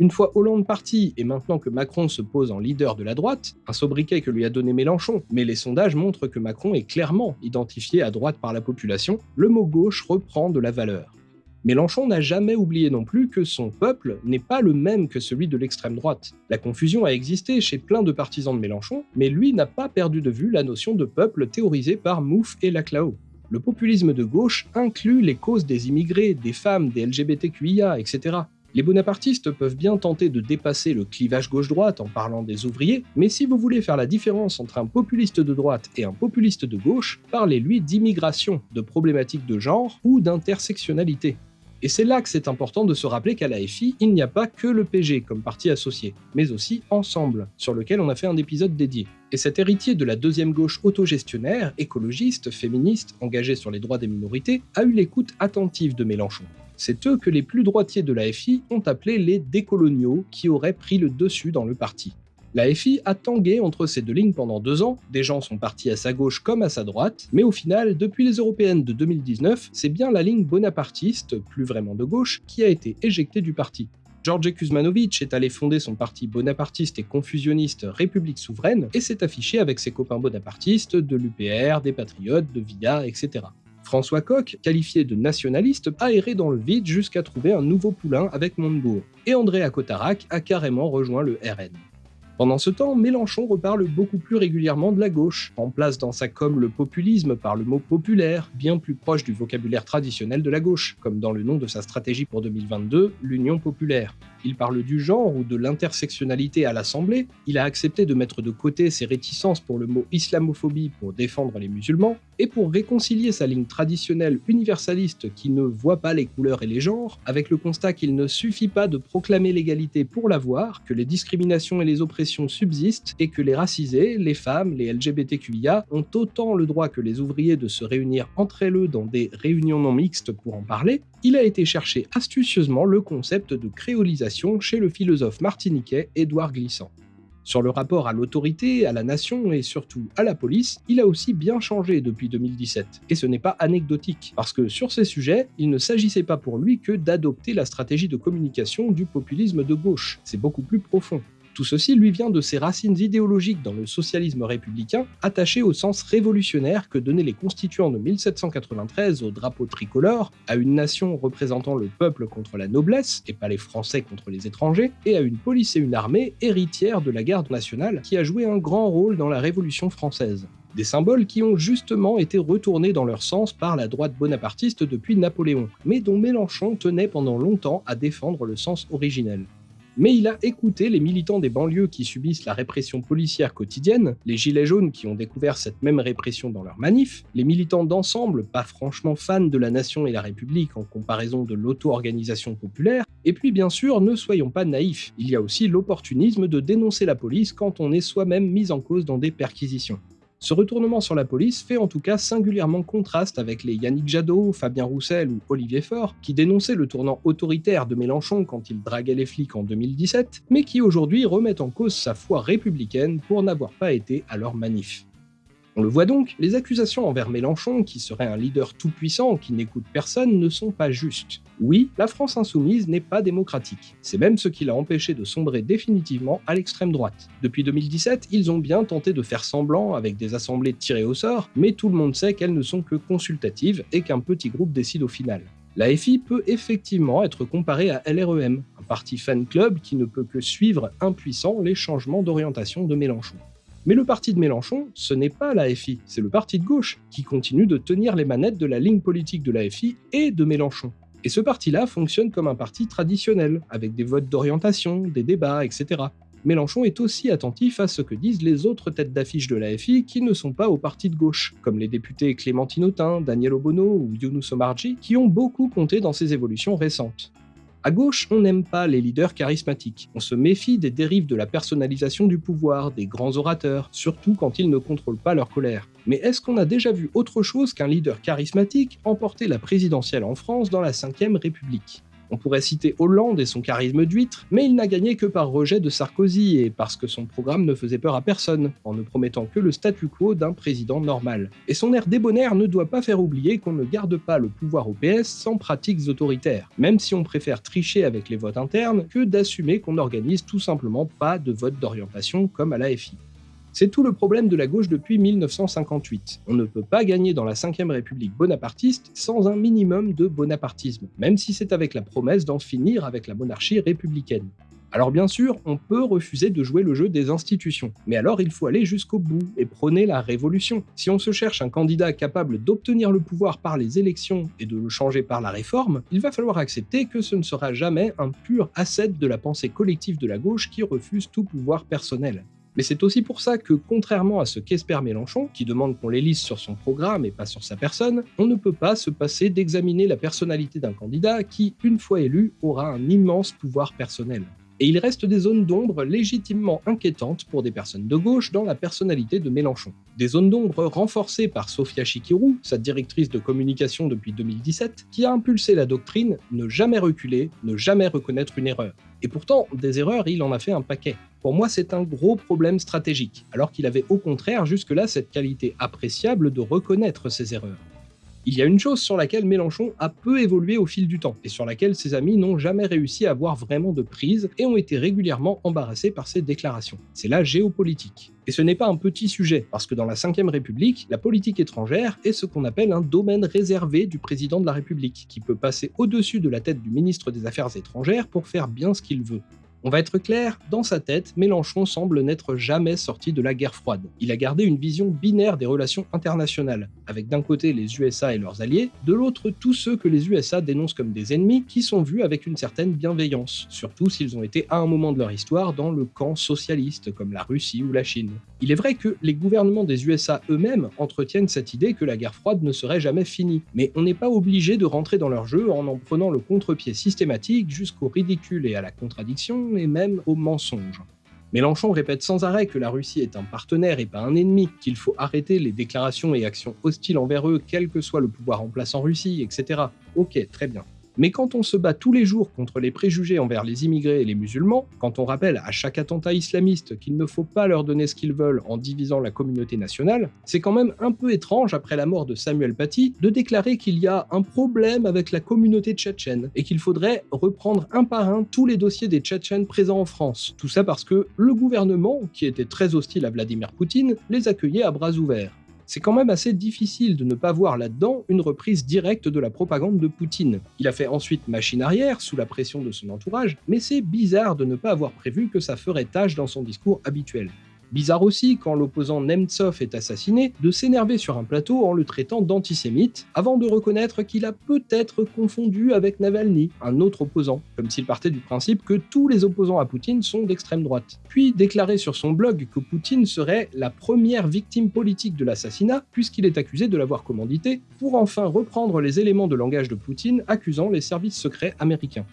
Une fois Hollande parti et maintenant que Macron se pose en leader de la droite, un sobriquet que lui a donné Mélenchon, mais les sondages montrent que Macron est clairement identifié à droite par la population, le mot gauche reprend de la valeur. Mélenchon n'a jamais oublié non plus que son peuple n'est pas le même que celui de l'extrême droite. La confusion a existé chez plein de partisans de Mélenchon, mais lui n'a pas perdu de vue la notion de peuple théorisée par Mouffe et Laclao. Le populisme de gauche inclut les causes des immigrés, des femmes, des LGBTQIA, etc. Les bonapartistes peuvent bien tenter de dépasser le clivage gauche-droite en parlant des ouvriers, mais si vous voulez faire la différence entre un populiste de droite et un populiste de gauche, parlez-lui d'immigration, de problématiques de genre ou d'intersectionnalité. Et c'est là que c'est important de se rappeler qu'à la FI, il n'y a pas que le PG comme parti associé, mais aussi Ensemble, sur lequel on a fait un épisode dédié. Et cet héritier de la deuxième gauche autogestionnaire, écologiste, féministe, engagé sur les droits des minorités, a eu l'écoute attentive de Mélenchon. C'est eux que les plus droitiers de la FI ont appelé les décoloniaux qui auraient pris le dessus dans le parti. La FI a tangué entre ces deux lignes pendant deux ans, des gens sont partis à sa gauche comme à sa droite, mais au final, depuis les européennes de 2019, c'est bien la ligne bonapartiste, plus vraiment de gauche, qui a été éjectée du parti. George Kuzmanovic est allé fonder son parti bonapartiste et confusionniste République souveraine et s'est affiché avec ses copains bonapartistes de l'UPR, des Patriotes, de VIA, etc. François Koch, qualifié de nationaliste, a erré dans le vide jusqu'à trouver un nouveau poulain avec Montebourg, et André Cotarac a carrément rejoint le RN. Pendant ce temps, Mélenchon reparle beaucoup plus régulièrement de la gauche, remplace dans sa com le populisme par le mot populaire, bien plus proche du vocabulaire traditionnel de la gauche, comme dans le nom de sa stratégie pour 2022, l'Union populaire. Il parle du genre ou de l'intersectionnalité à l'Assemblée, il a accepté de mettre de côté ses réticences pour le mot islamophobie pour défendre les musulmans, et pour réconcilier sa ligne traditionnelle universaliste qui ne voit pas les couleurs et les genres, avec le constat qu'il ne suffit pas de proclamer l'égalité pour l'avoir, que les discriminations et les oppressions subsistent, et que les racisés, les femmes, les LGBTQIA ont autant le droit que les ouvriers de se réunir entre eux dans des réunions non mixtes pour en parler, il a été chercher astucieusement le concept de créolisation chez le philosophe martiniquais Édouard Glissant. Sur le rapport à l'autorité, à la nation et surtout à la police, il a aussi bien changé depuis 2017. Et ce n'est pas anecdotique, parce que sur ces sujets, il ne s'agissait pas pour lui que d'adopter la stratégie de communication du populisme de gauche. C'est beaucoup plus profond. Tout ceci lui vient de ses racines idéologiques dans le socialisme républicain, attaché au sens révolutionnaire que donnaient les constituants de 1793 au drapeau tricolore, à une nation représentant le peuple contre la noblesse, et pas les Français contre les étrangers, et à une police et une armée héritières de la garde nationale qui a joué un grand rôle dans la Révolution française. Des symboles qui ont justement été retournés dans leur sens par la droite bonapartiste depuis Napoléon, mais dont Mélenchon tenait pendant longtemps à défendre le sens originel mais il a écouté les militants des banlieues qui subissent la répression policière quotidienne, les gilets jaunes qui ont découvert cette même répression dans leurs manifs, les militants d'ensemble pas franchement fans de la nation et la République en comparaison de l'auto-organisation populaire, et puis bien sûr, ne soyons pas naïfs, il y a aussi l'opportunisme de dénoncer la police quand on est soi-même mis en cause dans des perquisitions. Ce retournement sur la police fait en tout cas singulièrement contraste avec les Yannick Jadot, Fabien Roussel ou Olivier Faure, qui dénonçaient le tournant autoritaire de Mélenchon quand il draguait les flics en 2017, mais qui aujourd'hui remettent en cause sa foi républicaine pour n'avoir pas été à leur manif. On le voit donc, les accusations envers Mélenchon, qui serait un leader tout-puissant qui n'écoute personne, ne sont pas justes. Oui, la France insoumise n'est pas démocratique. C'est même ce qui l'a empêché de sombrer définitivement à l'extrême droite. Depuis 2017, ils ont bien tenté de faire semblant avec des assemblées tirées au sort, mais tout le monde sait qu'elles ne sont que consultatives et qu'un petit groupe décide au final. La FI peut effectivement être comparée à LREM, un parti fan club qui ne peut que suivre impuissant les changements d'orientation de Mélenchon. Mais le parti de Mélenchon, ce n'est pas la FI, c'est le parti de gauche qui continue de tenir les manettes de la ligne politique de la FI et de Mélenchon. Et ce parti-là fonctionne comme un parti traditionnel, avec des votes d'orientation, des débats, etc. Mélenchon est aussi attentif à ce que disent les autres têtes d'affiche de la FI qui ne sont pas au parti de gauche, comme les députés Clémentine Autain, Daniel Obono ou Younous Omarji, qui ont beaucoup compté dans ces évolutions récentes. À gauche, on n'aime pas les leaders charismatiques. On se méfie des dérives de la personnalisation du pouvoir, des grands orateurs, surtout quand ils ne contrôlent pas leur colère. Mais est-ce qu'on a déjà vu autre chose qu'un leader charismatique emporter la présidentielle en France dans la 5ème République? On pourrait citer Hollande et son charisme d'huître, mais il n'a gagné que par rejet de Sarkozy et parce que son programme ne faisait peur à personne, en ne promettant que le statu quo d'un président normal. Et son air débonnaire ne doit pas faire oublier qu'on ne garde pas le pouvoir au PS sans pratiques autoritaires, même si on préfère tricher avec les votes internes que d'assumer qu'on n'organise tout simplement pas de vote d'orientation comme à l'AFI. C'est tout le problème de la gauche depuis 1958. On ne peut pas gagner dans la 5ème République bonapartiste sans un minimum de bonapartisme, même si c'est avec la promesse d'en finir avec la monarchie républicaine. Alors bien sûr, on peut refuser de jouer le jeu des institutions, mais alors il faut aller jusqu'au bout et prôner la révolution. Si on se cherche un candidat capable d'obtenir le pouvoir par les élections et de le changer par la réforme, il va falloir accepter que ce ne sera jamais un pur asset de la pensée collective de la gauche qui refuse tout pouvoir personnel. Mais c'est aussi pour ça que, contrairement à ce qu'espère Mélenchon, qui demande qu'on l'élise sur son programme et pas sur sa personne, on ne peut pas se passer d'examiner la personnalité d'un candidat qui, une fois élu, aura un immense pouvoir personnel. Et il reste des zones d'ombre légitimement inquiétantes pour des personnes de gauche dans la personnalité de Mélenchon. Des zones d'ombre renforcées par Sofia Chikirou, sa directrice de communication depuis 2017, qui a impulsé la doctrine ne jamais reculer, ne jamais reconnaître une erreur. Et pourtant, des erreurs, il en a fait un paquet. Pour moi, c'est un gros problème stratégique, alors qu'il avait au contraire jusque-là cette qualité appréciable de reconnaître ses erreurs. Il y a une chose sur laquelle Mélenchon a peu évolué au fil du temps, et sur laquelle ses amis n'ont jamais réussi à avoir vraiment de prise et ont été régulièrement embarrassés par ses déclarations. C'est la géopolitique. Et ce n'est pas un petit sujet, parce que dans la 5ème République, la politique étrangère est ce qu'on appelle un domaine réservé du président de la République, qui peut passer au-dessus de la tête du ministre des Affaires étrangères pour faire bien ce qu'il veut. On va être clair, dans sa tête, Mélenchon semble n'être jamais sorti de la guerre froide. Il a gardé une vision binaire des relations internationales, avec d'un côté les USA et leurs alliés, de l'autre tous ceux que les USA dénoncent comme des ennemis qui sont vus avec une certaine bienveillance, surtout s'ils ont été à un moment de leur histoire dans le camp socialiste comme la Russie ou la Chine. Il est vrai que les gouvernements des USA eux-mêmes entretiennent cette idée que la guerre froide ne serait jamais finie, mais on n'est pas obligé de rentrer dans leur jeu en en prenant le contre-pied systématique jusqu'au ridicule et à la contradiction et même au mensonge. Mélenchon répète sans arrêt que la Russie est un partenaire et pas un ennemi, qu'il faut arrêter les déclarations et actions hostiles envers eux, quel que soit le pouvoir en place en Russie, etc. Ok, très bien. Mais quand on se bat tous les jours contre les préjugés envers les immigrés et les musulmans, quand on rappelle à chaque attentat islamiste qu'il ne faut pas leur donner ce qu'ils veulent en divisant la communauté nationale, c'est quand même un peu étrange après la mort de Samuel Paty de déclarer qu'il y a un problème avec la communauté tchétchène et qu'il faudrait reprendre un par un tous les dossiers des Tchétchènes présents en France. Tout ça parce que le gouvernement, qui était très hostile à Vladimir Poutine, les accueillait à bras ouverts c'est quand même assez difficile de ne pas voir là-dedans une reprise directe de la propagande de Poutine. Il a fait ensuite machine arrière sous la pression de son entourage, mais c'est bizarre de ne pas avoir prévu que ça ferait tâche dans son discours habituel. Bizarre aussi, quand l'opposant Nemtsov est assassiné, de s'énerver sur un plateau en le traitant d'antisémite, avant de reconnaître qu'il a peut-être confondu avec Navalny, un autre opposant, comme s'il partait du principe que tous les opposants à Poutine sont d'extrême droite. Puis déclarer sur son blog que Poutine serait la première victime politique de l'assassinat, puisqu'il est accusé de l'avoir commandité, pour enfin reprendre les éléments de langage de Poutine accusant les services secrets américains.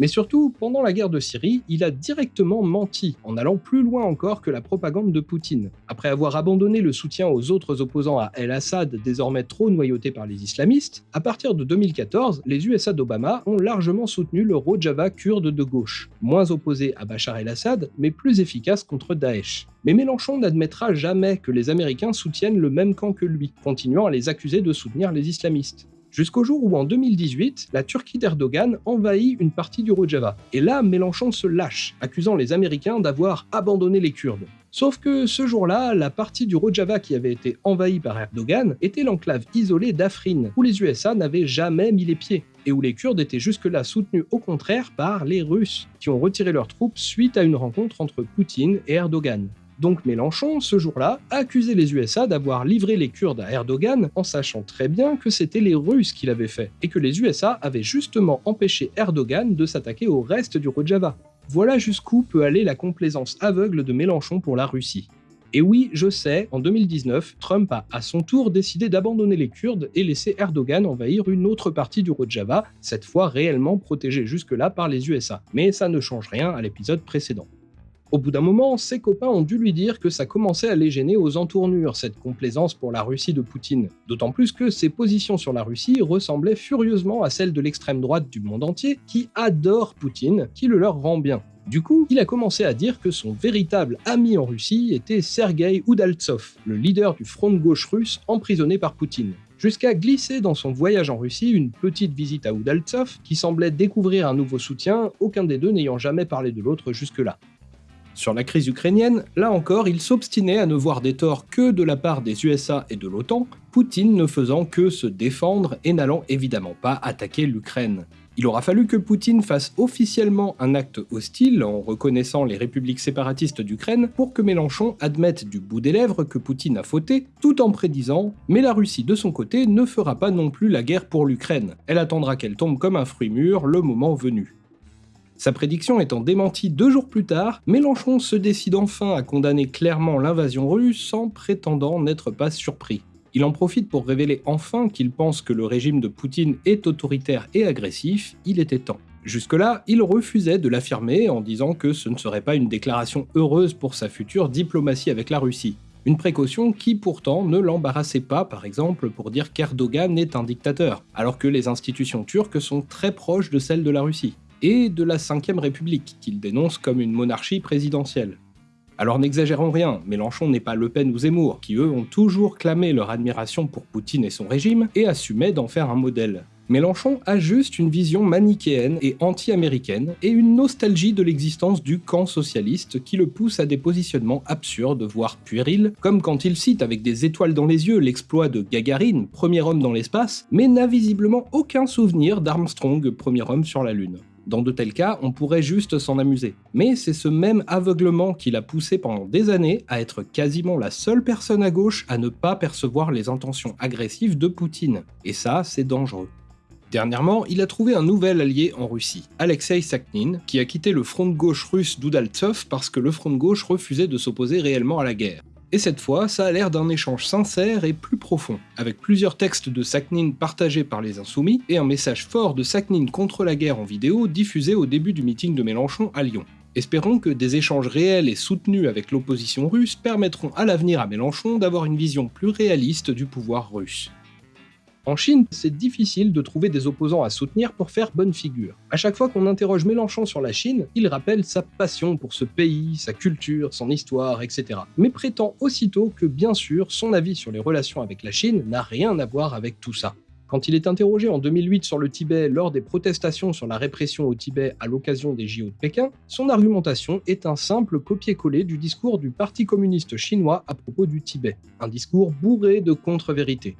Mais surtout, pendant la guerre de Syrie, il a directement menti, en allant plus loin encore que la propagande de Poutine. Après avoir abandonné le soutien aux autres opposants à El-Assad, désormais trop noyauté par les islamistes, à partir de 2014, les USA d'Obama ont largement soutenu le Rojava kurde de gauche, moins opposé à Bachar el-Assad, mais plus efficace contre Daesh. Mais Mélenchon n'admettra jamais que les Américains soutiennent le même camp que lui, continuant à les accuser de soutenir les islamistes jusqu'au jour où en 2018, la Turquie d'Erdogan envahit une partie du Rojava. Et là, Mélenchon se lâche, accusant les Américains d'avoir abandonné les Kurdes. Sauf que ce jour-là, la partie du Rojava qui avait été envahie par Erdogan était l'enclave isolée d'Afrin, où les USA n'avaient jamais mis les pieds, et où les Kurdes étaient jusque-là soutenus au contraire par les Russes, qui ont retiré leurs troupes suite à une rencontre entre Poutine et Erdogan. Donc Mélenchon, ce jour-là, a accusé les USA d'avoir livré les Kurdes à Erdogan en sachant très bien que c'était les Russes qui l'avaient fait, et que les USA avaient justement empêché Erdogan de s'attaquer au reste du Rojava. Voilà jusqu'où peut aller la complaisance aveugle de Mélenchon pour la Russie. Et oui, je sais, en 2019, Trump a à son tour décidé d'abandonner les Kurdes et laisser Erdogan envahir une autre partie du Rojava, cette fois réellement protégée jusque-là par les USA. Mais ça ne change rien à l'épisode précédent. Au bout d'un moment, ses copains ont dû lui dire que ça commençait à les gêner aux entournures, cette complaisance pour la Russie de Poutine. D'autant plus que ses positions sur la Russie ressemblaient furieusement à celles de l'extrême droite du monde entier, qui adore Poutine, qui le leur rend bien. Du coup, il a commencé à dire que son véritable ami en Russie était Sergei Udaltsov, le leader du front de gauche russe emprisonné par Poutine jusqu'à glisser dans son voyage en Russie une petite visite à Udaltsov qui semblait découvrir un nouveau soutien, aucun des deux n'ayant jamais parlé de l'autre jusque-là. Sur la crise ukrainienne, là encore, il s'obstinait à ne voir des torts que de la part des USA et de l'OTAN, Poutine ne faisant que se défendre et n'allant évidemment pas attaquer l'Ukraine. Il aura fallu que Poutine fasse officiellement un acte hostile en reconnaissant les républiques séparatistes d'Ukraine pour que Mélenchon admette du bout des lèvres que Poutine a fauté, tout en prédisant « mais la Russie de son côté ne fera pas non plus la guerre pour l'Ukraine, elle attendra qu'elle tombe comme un fruit mûr le moment venu ». Sa prédiction étant démentie deux jours plus tard, Mélenchon se décide enfin à condamner clairement l'invasion russe sans prétendant n'être pas surpris. Il en profite pour révéler enfin qu'il pense que le régime de Poutine est autoritaire et agressif, il était temps. Jusque-là, il refusait de l'affirmer en disant que ce ne serait pas une déclaration heureuse pour sa future diplomatie avec la Russie. Une précaution qui pourtant ne l'embarrassait pas, par exemple, pour dire qu'Erdogan est un dictateur, alors que les institutions turques sont très proches de celles de la Russie et de la Ve République, qu'il dénonce comme une monarchie présidentielle. Alors n'exagérons rien, Mélenchon n'est pas Le Pen ou Zemmour, qui eux ont toujours clamé leur admiration pour Poutine et son régime, et assumaient d'en faire un modèle. Mélenchon a juste une vision manichéenne et anti-américaine, et une nostalgie de l'existence du camp socialiste qui le pousse à des positionnements absurdes, voire puérils, comme quand il cite avec des étoiles dans les yeux l'exploit de Gagarine, premier homme dans l'espace, mais n'a visiblement aucun souvenir d'Armstrong, premier homme sur la Lune. Dans de tels cas, on pourrait juste s'en amuser. Mais c'est ce même aveuglement qui l'a poussé pendant des années à être quasiment la seule personne à gauche à ne pas percevoir les intentions agressives de Poutine. Et ça, c'est dangereux. Dernièrement, il a trouvé un nouvel allié en Russie, Alexei Sakhnine, qui a quitté le front de gauche russe d'Udaltsov parce que le front de gauche refusait de s'opposer réellement à la guerre. Et cette fois, ça a l'air d'un échange sincère et plus profond, avec plusieurs textes de Sakhnine partagés par les Insoumis et un message fort de Sakhnine contre la guerre en vidéo diffusé au début du meeting de Mélenchon à Lyon. Espérons que des échanges réels et soutenus avec l'opposition russe permettront à l'avenir à Mélenchon d'avoir une vision plus réaliste du pouvoir russe. En Chine, c'est difficile de trouver des opposants à soutenir pour faire bonne figure. À chaque fois qu'on interroge Mélenchon sur la Chine, il rappelle sa passion pour ce pays, sa culture, son histoire, etc. Mais prétend aussitôt que bien sûr, son avis sur les relations avec la Chine n'a rien à voir avec tout ça. Quand il est interrogé en 2008 sur le Tibet lors des protestations sur la répression au Tibet à l'occasion des JO de Pékin, son argumentation est un simple copier-coller du discours du Parti communiste chinois à propos du Tibet, un discours bourré de contre-vérités.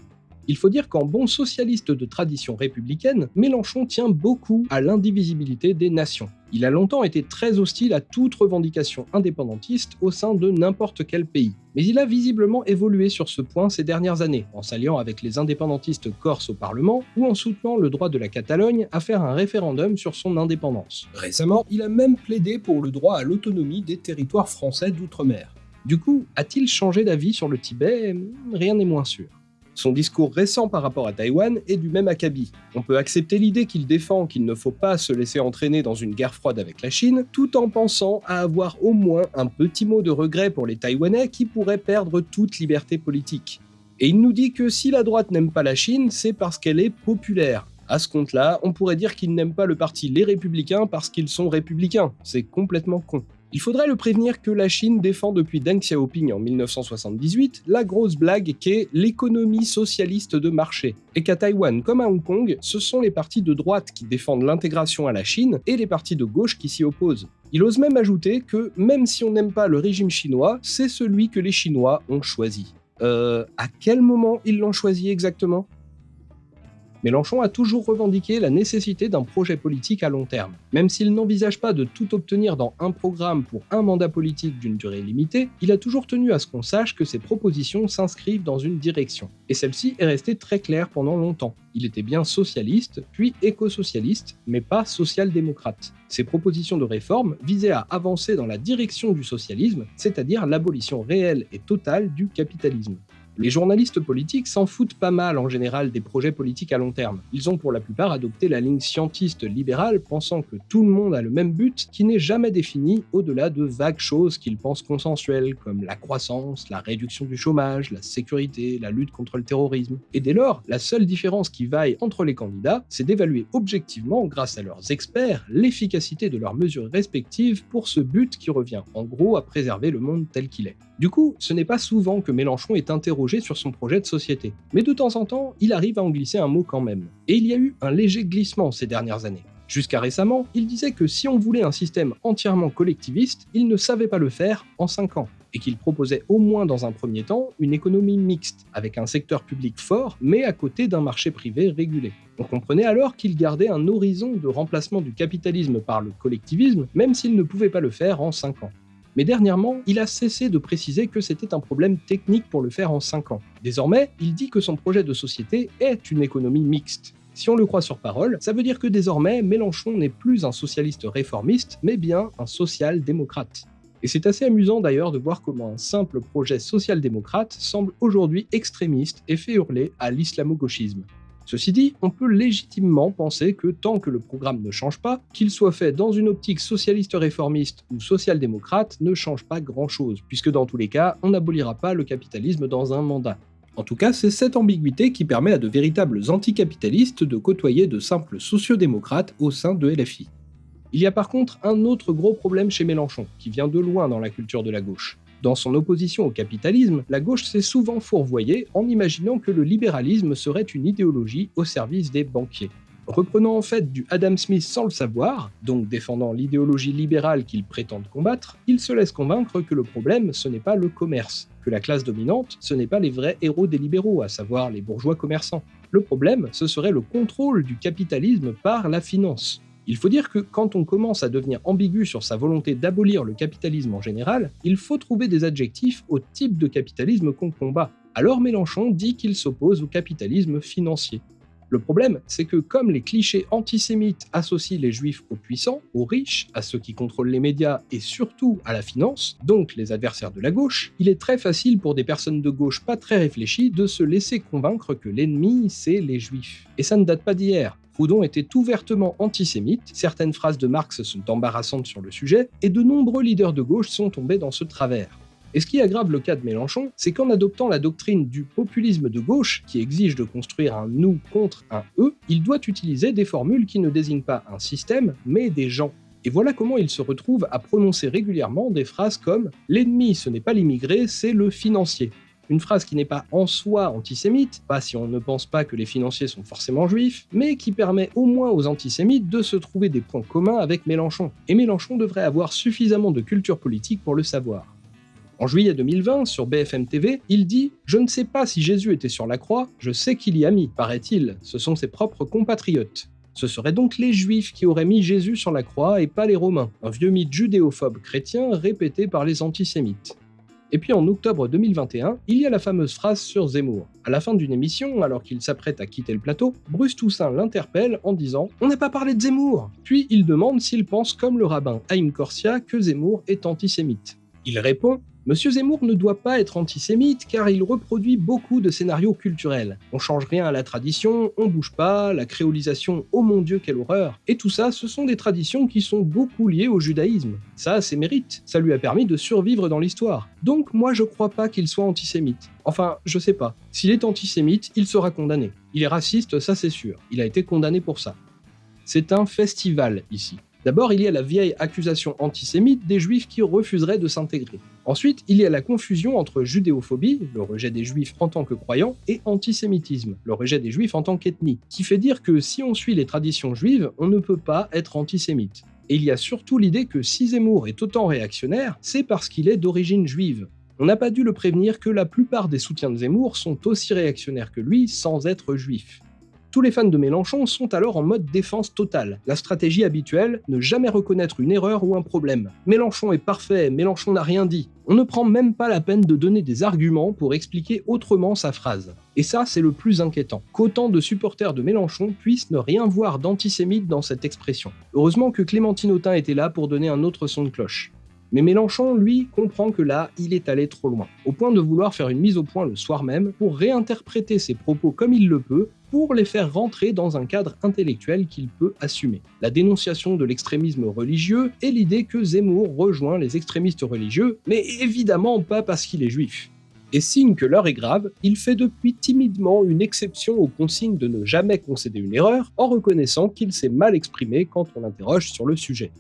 Il faut dire qu'en bon socialiste de tradition républicaine, Mélenchon tient beaucoup à l'indivisibilité des nations. Il a longtemps été très hostile à toute revendication indépendantiste au sein de n'importe quel pays. Mais il a visiblement évolué sur ce point ces dernières années, en s'alliant avec les indépendantistes corses au Parlement ou en soutenant le droit de la Catalogne à faire un référendum sur son indépendance. Récemment, il a même plaidé pour le droit à l'autonomie des territoires français d'outre-mer. Du coup, a-t-il changé d'avis sur le Tibet? Rien n'est moins sûr. Son discours récent par rapport à Taïwan est du même acabit. On peut accepter l'idée qu'il défend qu'il ne faut pas se laisser entraîner dans une guerre froide avec la Chine, tout en pensant à avoir au moins un petit mot de regret pour les Taïwanais qui pourraient perdre toute liberté politique. Et il nous dit que si la droite n'aime pas la Chine, c'est parce qu'elle est populaire. À ce compte-là, on pourrait dire qu'il n'aime pas le parti Les Républicains parce qu'ils sont républicains. C'est complètement con. Il faudrait le prévenir que la Chine défend depuis Deng Xiaoping en 1978 la grosse blague qu'est l'économie socialiste de marché, et qu'à Taïwan comme à Hong Kong, ce sont les partis de droite qui défendent l'intégration à la Chine et les partis de gauche qui s'y opposent. Il ose même ajouter que même si on n'aime pas le régime chinois, c'est celui que les Chinois ont choisi. Euh, à quel moment ils l'ont choisi exactement? Mélenchon a toujours revendiqué la nécessité d'un projet politique à long terme. Même s'il n'envisage pas de tout obtenir dans un programme pour un mandat politique d'une durée limitée, il a toujours tenu à ce qu'on sache que ses propositions s'inscrivent dans une direction. Et celle-ci est restée très claire pendant longtemps. Il était bien socialiste, puis éco-socialiste, mais pas social-démocrate. Ses propositions de réforme visaient à avancer dans la direction du socialisme, c'est-à-dire l'abolition réelle et totale du capitalisme. Les journalistes politiques s'en foutent pas mal en général des projets politiques à long terme. Ils ont pour la plupart adopté la ligne scientiste libérale pensant que tout le monde a le même but qui n'est jamais défini au-delà de vagues choses qu'ils pensent consensuelles comme la croissance, la réduction du chômage, la sécurité, la lutte contre le terrorisme. Et dès lors, la seule différence qui vaille entre les candidats, c'est d'évaluer objectivement, grâce à leurs experts, l'efficacité de leurs mesures respectives pour ce but qui revient en gros à préserver le monde tel qu'il est. Du coup, ce n'est pas souvent que Mélenchon est interrogé sur son projet de société, mais de temps en temps, il arrive à en glisser un mot quand même. Et il y a eu un léger glissement ces dernières années. Jusqu'à récemment, il disait que si on voulait un système entièrement collectiviste, il ne savait pas le faire en 5 ans, et qu'il proposait au moins dans un premier temps une économie mixte, avec un secteur public fort, mais à côté d'un marché privé régulé. On comprenait alors qu'il gardait un horizon de remplacement du capitalisme par le collectivisme, même s'il ne pouvait pas le faire en 5 ans. Mais dernièrement, il a cessé de préciser que c'était un problème technique pour le faire en 5 ans. Désormais, il dit que son projet de société est une économie mixte. Si on le croit sur parole, ça veut dire que désormais, Mélenchon n'est plus un socialiste réformiste, mais bien un social-démocrate. Et c'est assez amusant d'ailleurs de voir comment un simple projet social-démocrate semble aujourd'hui extrémiste et fait hurler à l'islamo-gauchisme. Ceci dit, on peut légitimement penser que tant que le programme ne change pas, qu'il soit fait dans une optique socialiste réformiste ou social-démocrate ne change pas grand-chose, puisque dans tous les cas, on n'abolira pas le capitalisme dans un mandat. En tout cas, c'est cette ambiguïté qui permet à de véritables anticapitalistes de côtoyer de simples sociodémocrates au sein de LFI. Il y a par contre un autre gros problème chez Mélenchon, qui vient de loin dans la culture de la gauche. Dans son opposition au capitalisme, la gauche s'est souvent fourvoyée en imaginant que le libéralisme serait une idéologie au service des banquiers. Reprenant en fait du Adam Smith sans le savoir, donc défendant l'idéologie libérale qu'il prétend combattre, il se laisse convaincre que le problème ce n'est pas le commerce, que la classe dominante ce n'est pas les vrais héros des libéraux, à savoir les bourgeois commerçants. Le problème ce serait le contrôle du capitalisme par la finance. Il faut dire que quand on commence à devenir ambigu sur sa volonté d'abolir le capitalisme en général, il faut trouver des adjectifs au type de capitalisme qu'on combat. Alors Mélenchon dit qu'il s'oppose au capitalisme financier. Le problème, c'est que comme les clichés antisémites associent les juifs aux puissants, aux riches, à ceux qui contrôlent les médias et surtout à la finance, donc les adversaires de la gauche, il est très facile pour des personnes de gauche pas très réfléchies de se laisser convaincre que l'ennemi, c'est les juifs. Et ça ne date pas d'hier. Proudhon était ouvertement antisémite, certaines phrases de Marx sont embarrassantes sur le sujet, et de nombreux leaders de gauche sont tombés dans ce travers. Et ce qui aggrave le cas de Mélenchon, c'est qu'en adoptant la doctrine du populisme de gauche, qui exige de construire un nous contre un eux, il doit utiliser des formules qui ne désignent pas un système, mais des gens. Et voilà comment il se retrouve à prononcer régulièrement des phrases comme L'ennemi, ce n'est pas l'immigré, c'est le financier. Une phrase qui n'est pas en soi antisémite, pas si on ne pense pas que les financiers sont forcément juifs, mais qui permet au moins aux antisémites de se trouver des points communs avec Mélenchon. Et Mélenchon devrait avoir suffisamment de culture politique pour le savoir. En juillet 2020, sur BFM TV, il dit « Je ne sais pas si Jésus était sur la croix, je sais qu'il y a mis, paraît-il, ce sont ses propres compatriotes. Ce seraient donc les Juifs qui auraient mis Jésus sur la croix et pas les Romains, un vieux mythe judéophobe chrétien répété par les antisémites. Et puis en octobre 2021, il y a la fameuse phrase sur Zemmour. À la fin d'une émission, alors qu'il s'apprête à quitter le plateau, Bruce Toussaint l'interpelle en disant On n'a pas parlé de Zemmour Puis il demande s'il pense comme le rabbin Haïm Korsia que Zemmour est antisémite. Il répond Monsieur Zemmour ne doit pas être antisémite car il reproduit beaucoup de scénarios culturels. On change rien à la tradition, on bouge pas, la créolisation, oh mon dieu quelle horreur. Et tout ça, ce sont des traditions qui sont beaucoup liées au judaïsme. Ça, c'est mérite, ça lui a permis de survivre dans l'histoire. Donc moi je crois pas qu'il soit antisémite. Enfin, je sais pas. S'il est antisémite, il sera condamné. Il est raciste, ça c'est sûr. Il a été condamné pour ça. C'est un festival ici. D'abord, il y a la vieille accusation antisémite des juifs qui refuseraient de s'intégrer. Ensuite, il y a la confusion entre judéophobie, le rejet des juifs en tant que croyants, et antisémitisme, le rejet des juifs en tant qu'ethnie, qui fait dire que si on suit les traditions juives, on ne peut pas être antisémite. Et il y a surtout l'idée que si Zemmour est autant réactionnaire, c'est parce qu'il est d'origine juive. On n'a pas dû le prévenir que la plupart des soutiens de Zemmour sont aussi réactionnaires que lui sans être juifs. Tous les fans de Mélenchon sont alors en mode défense totale. La stratégie habituelle, ne jamais reconnaître une erreur ou un problème. Mélenchon est parfait, Mélenchon n'a rien dit. On ne prend même pas la peine de donner des arguments pour expliquer autrement sa phrase. Et ça, c'est le plus inquiétant, qu'autant de supporters de Mélenchon puissent ne rien voir d'antisémite dans cette expression. Heureusement que Clémentine Autain était là pour donner un autre son de cloche. Mais Mélenchon, lui, comprend que là, il est allé trop loin, au point de vouloir faire une mise au point le soir même pour réinterpréter ses propos comme il le peut, pour les faire rentrer dans un cadre intellectuel qu'il peut assumer. La dénonciation de l'extrémisme religieux et l'idée que Zemmour rejoint les extrémistes religieux, mais évidemment pas parce qu'il est juif. Et signe que l'heure est grave, il fait depuis timidement une exception aux consignes de ne jamais concéder une erreur, en reconnaissant qu'il s'est mal exprimé quand on l'interroge sur le sujet.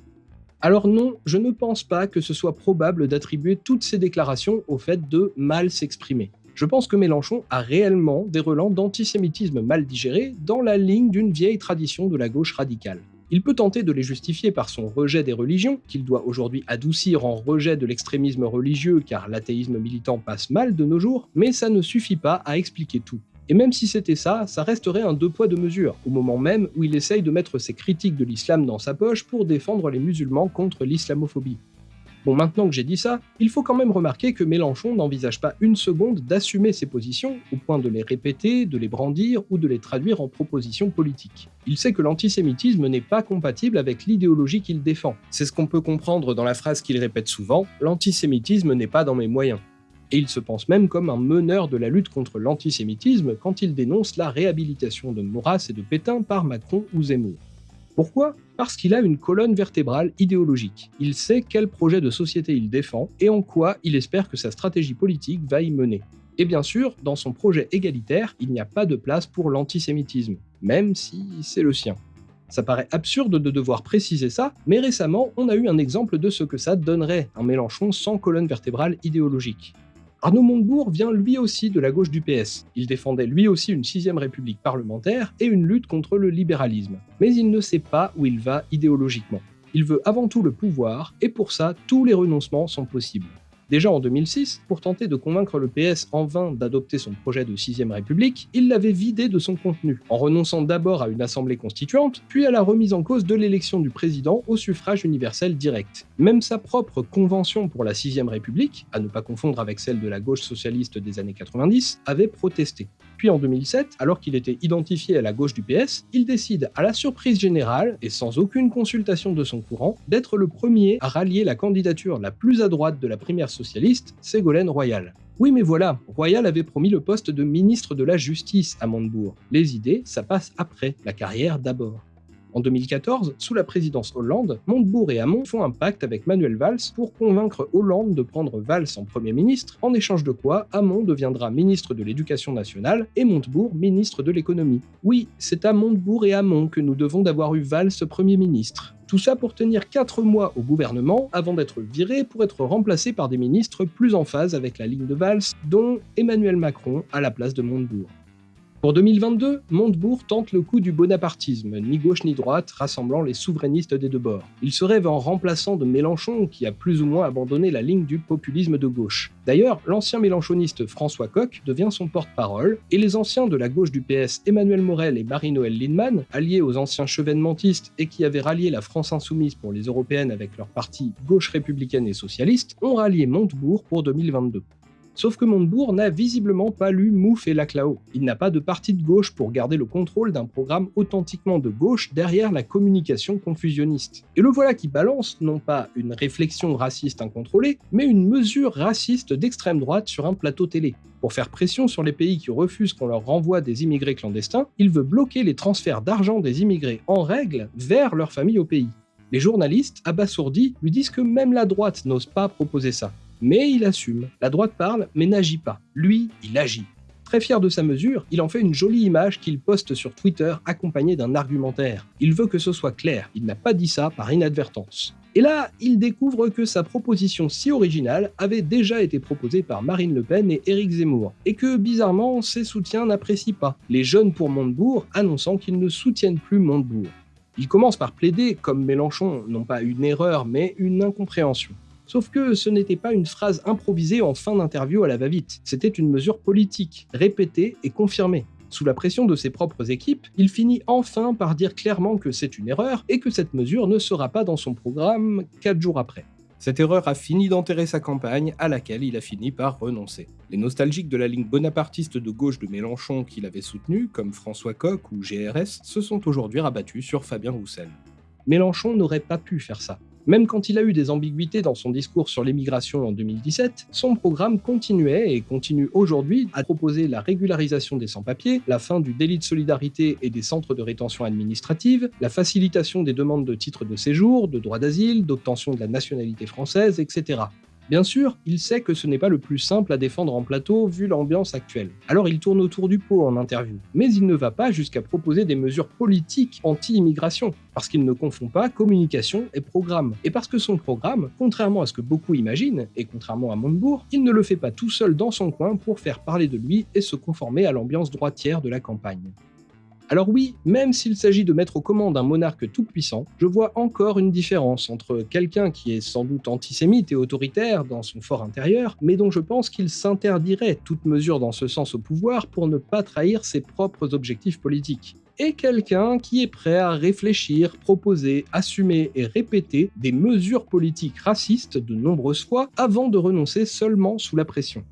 Alors non, je ne pense pas que ce soit probable d'attribuer toutes ces déclarations au fait de mal s'exprimer. Je pense que Mélenchon a réellement des relents d'antisémitisme mal digérés dans la ligne d'une vieille tradition de la gauche radicale. Il peut tenter de les justifier par son rejet des religions, qu'il doit aujourd'hui adoucir en rejet de l'extrémisme religieux car l'athéisme militant passe mal de nos jours, mais ça ne suffit pas à expliquer tout. Et même si c'était ça, ça resterait un deux poids deux mesures, au moment même où il essaye de mettre ses critiques de l'islam dans sa poche pour défendre les musulmans contre l'islamophobie. Bon, maintenant que j'ai dit ça, il faut quand même remarquer que Mélenchon n'envisage pas une seconde d'assumer ses positions au point de les répéter, de les brandir ou de les traduire en propositions politiques. Il sait que l'antisémitisme n'est pas compatible avec l'idéologie qu'il défend. C'est ce qu'on peut comprendre dans la phrase qu'il répète souvent « l'antisémitisme n'est pas dans mes moyens ». Et il se pense même comme un meneur de la lutte contre l'antisémitisme quand il dénonce la réhabilitation de Maurras et de Pétain par Macron ou Zemmour. Pourquoi Parce qu'il a une colonne vertébrale idéologique. Il sait quel projet de société il défend et en quoi il espère que sa stratégie politique va y mener. Et bien sûr, dans son projet égalitaire, il n'y a pas de place pour l'antisémitisme, même si c'est le sien. Ça paraît absurde de devoir préciser ça, mais récemment, on a eu un exemple de ce que ça donnerait un Mélenchon sans colonne vertébrale idéologique. Arnaud Montebourg vient lui aussi de la gauche du PS. Il défendait lui aussi une sixième république parlementaire et une lutte contre le libéralisme. Mais il ne sait pas où il va idéologiquement. Il veut avant tout le pouvoir, et pour ça, tous les renoncements sont possibles. Déjà en 2006, pour tenter de convaincre le PS en vain d'adopter son projet de 6ème République, il l'avait vidé de son contenu, en renonçant d'abord à une assemblée constituante, puis à la remise en cause de l'élection du président au suffrage universel direct. Même sa propre convention pour la 6ème République, à ne pas confondre avec celle de la gauche socialiste des années 90, avait protesté. Puis en 2007, alors qu'il était identifié à la gauche du PS, il décide, à la surprise générale et sans aucune consultation de son courant, d'être le premier à rallier la candidature la plus à droite de la primaire socialiste, Ségolène Royal. Oui mais voilà, Royal avait promis le poste de ministre de la Justice à Montebourg. Les idées, ça passe après, la carrière d'abord. En 2014, sous la présidence Hollande, Montebourg et Hamon font un pacte avec Manuel Valls pour convaincre Hollande de prendre Valls en Premier ministre, en échange de quoi Hamon deviendra ministre de l'Éducation nationale et Montebourg ministre de l'Économie. Oui, c'est à Montebourg et Hamon que nous devons d'avoir eu Valls Premier ministre. Tout ça pour tenir 4 mois au gouvernement avant d'être viré pour être remplacé par des ministres plus en phase avec la ligne de Valls, dont Emmanuel Macron à la place de Montebourg. Pour 2022, Montebourg tente le coup du bonapartisme, ni gauche ni droite, rassemblant les souverainistes des deux bords. Il se rêve en remplaçant de Mélenchon, qui a plus ou moins abandonné la ligne du populisme de gauche. D'ailleurs, l'ancien mélenchoniste François Koch devient son porte-parole, et les anciens de la gauche du PS Emmanuel Morel et Marie-Noël Lindemann, alliés aux anciens chevènementistes et qui avaient rallié la France insoumise pour les européennes avec leur parti gauche républicaine et socialiste, ont rallié Montebourg pour 2022. Sauf que Montebourg n'a visiblement pas lu Mouffe et Laclao. Il n'a pas de parti de gauche pour garder le contrôle d'un programme authentiquement de gauche derrière la communication confusionniste. Et le voilà qui balance non pas une réflexion raciste incontrôlée, mais une mesure raciste d'extrême droite sur un plateau télé. Pour faire pression sur les pays qui refusent qu'on leur renvoie des immigrés clandestins, il veut bloquer les transferts d'argent des immigrés en règle vers leur famille au pays. Les journalistes, abasourdis, lui disent que même la droite n'ose pas proposer ça. Mais il assume. La droite parle, mais n'agit pas. Lui, il agit. Très fier de sa mesure, il en fait une jolie image qu'il poste sur Twitter accompagnée d'un argumentaire. Il veut que ce soit clair, il n'a pas dit ça par inadvertance. Et là, il découvre que sa proposition si originale avait déjà été proposée par Marine Le Pen et Éric Zemmour, et que bizarrement, ses soutiens n'apprécient pas, les jeunes pour Montebourg annonçant qu'ils ne soutiennent plus Montebourg. Il commence par plaider, comme Mélenchon, non pas une erreur, mais une incompréhension. Sauf que ce n'était pas une phrase improvisée en fin d'interview à la va-vite, c'était une mesure politique, répétée et confirmée. Sous la pression de ses propres équipes, il finit enfin par dire clairement que c'est une erreur et que cette mesure ne sera pas dans son programme 4 jours après. Cette erreur a fini d'enterrer sa campagne, à laquelle il a fini par renoncer. Les nostalgiques de la ligne bonapartiste de gauche de Mélenchon qu'il avait soutenue, comme François Koch ou GRS, se sont aujourd'hui rabattus sur Fabien Roussel. Mélenchon n'aurait pas pu faire ça. Même quand il a eu des ambiguïtés dans son discours sur l'émigration en 2017, son programme continuait et continue aujourd'hui à proposer la régularisation des sans-papiers, la fin du délit de solidarité et des centres de rétention administrative, la facilitation des demandes de titres de séjour, de droit d'asile, d'obtention de la nationalité française, etc. Bien sûr, il sait que ce n'est pas le plus simple à défendre en plateau vu l'ambiance actuelle. Alors il tourne autour du pot en interview. Mais il ne va pas jusqu'à proposer des mesures politiques anti-immigration, parce qu'il ne confond pas communication et programme. Et parce que son programme, contrairement à ce que beaucoup imaginent, et contrairement à Montebourg, il ne le fait pas tout seul dans son coin pour faire parler de lui et se conformer à l'ambiance droitière de la campagne. Alors oui, même s'il s'agit de mettre aux commandes un monarque tout-puissant, je vois encore une différence entre quelqu'un qui est sans doute antisémite et autoritaire dans son fort intérieur, mais dont je pense qu'il s'interdirait toute mesure dans ce sens au pouvoir pour ne pas trahir ses propres objectifs politiques et quelqu'un qui est prêt à réfléchir, proposer, assumer et répéter des mesures politiques racistes de nombreuses fois avant de renoncer seulement sous la pression.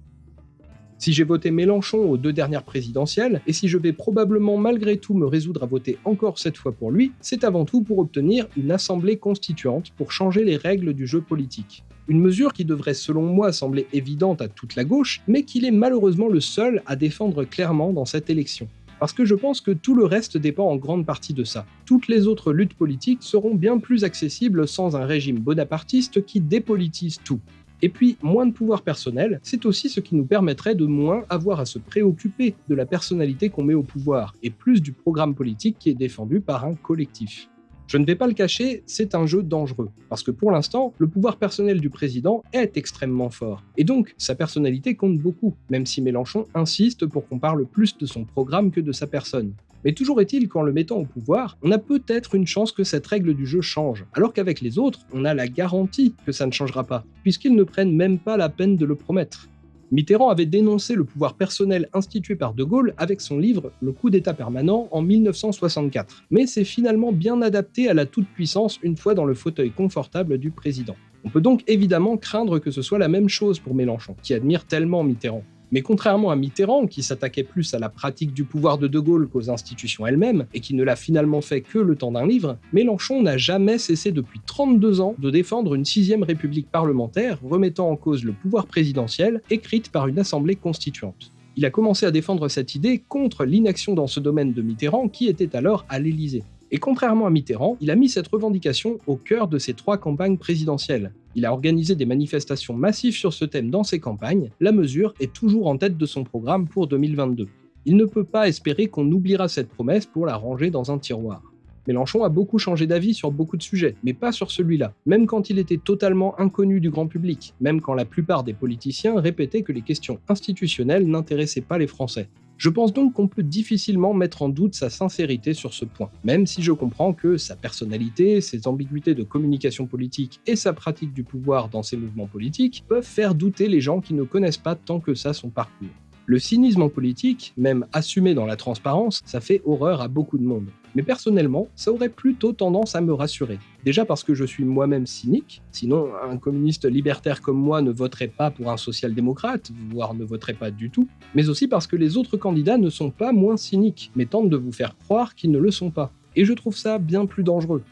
Si j'ai voté Mélenchon aux deux dernières présidentielles, et si je vais probablement malgré tout me résoudre à voter encore cette fois pour lui, c'est avant tout pour obtenir une assemblée constituante pour changer les règles du jeu politique. Une mesure qui devrait selon moi sembler évidente à toute la gauche, mais qu'il est malheureusement le seul à défendre clairement dans cette élection. Parce que je pense que tout le reste dépend en grande partie de ça. Toutes les autres luttes politiques seront bien plus accessibles sans un régime bonapartiste qui dépolitise tout. Et puis, moins de pouvoir personnel, c'est aussi ce qui nous permettrait de moins avoir à se préoccuper de la personnalité qu'on met au pouvoir, et plus du programme politique qui est défendu par un collectif. Je ne vais pas le cacher, c'est un jeu dangereux, parce que pour l'instant, le pouvoir personnel du président est extrêmement fort, et donc sa personnalité compte beaucoup, même si Mélenchon insiste pour qu'on parle plus de son programme que de sa personne. Mais toujours est-il qu'en le mettant au pouvoir, on a peut-être une chance que cette règle du jeu change, alors qu'avec les autres, on a la garantie que ça ne changera pas, puisqu'ils ne prennent même pas la peine de le promettre. Mitterrand avait dénoncé le pouvoir personnel institué par De Gaulle avec son livre Le coup d'État permanent en 1964, mais c'est finalement bien adapté à la toute-puissance une fois dans le fauteuil confortable du président. On peut donc évidemment craindre que ce soit la même chose pour Mélenchon, qui admire tellement Mitterrand. Mais contrairement à Mitterrand, qui s'attaquait plus à la pratique du pouvoir de De Gaulle qu'aux institutions elles-mêmes, et qui ne l'a finalement fait que le temps d'un livre, Mélenchon n'a jamais cessé depuis 32 ans de défendre une sixième république parlementaire remettant en cause le pouvoir présidentiel, écrite par une assemblée constituante. Il a commencé à défendre cette idée contre l'inaction dans ce domaine de Mitterrand qui était alors à l'Élysée. Et contrairement à Mitterrand, il a mis cette revendication au cœur de ses trois campagnes présidentielles. Il a organisé des manifestations massives sur ce thème dans ses campagnes, la mesure est toujours en tête de son programme pour 2022. Il ne peut pas espérer qu'on oubliera cette promesse pour la ranger dans un tiroir. Mélenchon a beaucoup changé d'avis sur beaucoup de sujets, mais pas sur celui-là, même quand il était totalement inconnu du grand public, même quand la plupart des politiciens répétaient que les questions institutionnelles n'intéressaient pas les Français. Je pense donc qu'on peut difficilement mettre en doute sa sincérité sur ce point, même si je comprends que sa personnalité, ses ambiguïtés de communication politique et sa pratique du pouvoir dans ses mouvements politiques peuvent faire douter les gens qui ne connaissent pas tant que ça son parcours. Le cynisme en politique, même assumé dans la transparence, ça fait horreur à beaucoup de monde. Mais personnellement, ça aurait plutôt tendance à me rassurer. Déjà parce que je suis moi-même cynique, sinon un communiste libertaire comme moi ne voterait pas pour un social-démocrate, voire ne voterait pas du tout, mais aussi parce que les autres candidats ne sont pas moins cyniques, mais tentent de vous faire croire qu'ils ne le sont pas. Et je trouve ça bien plus dangereux.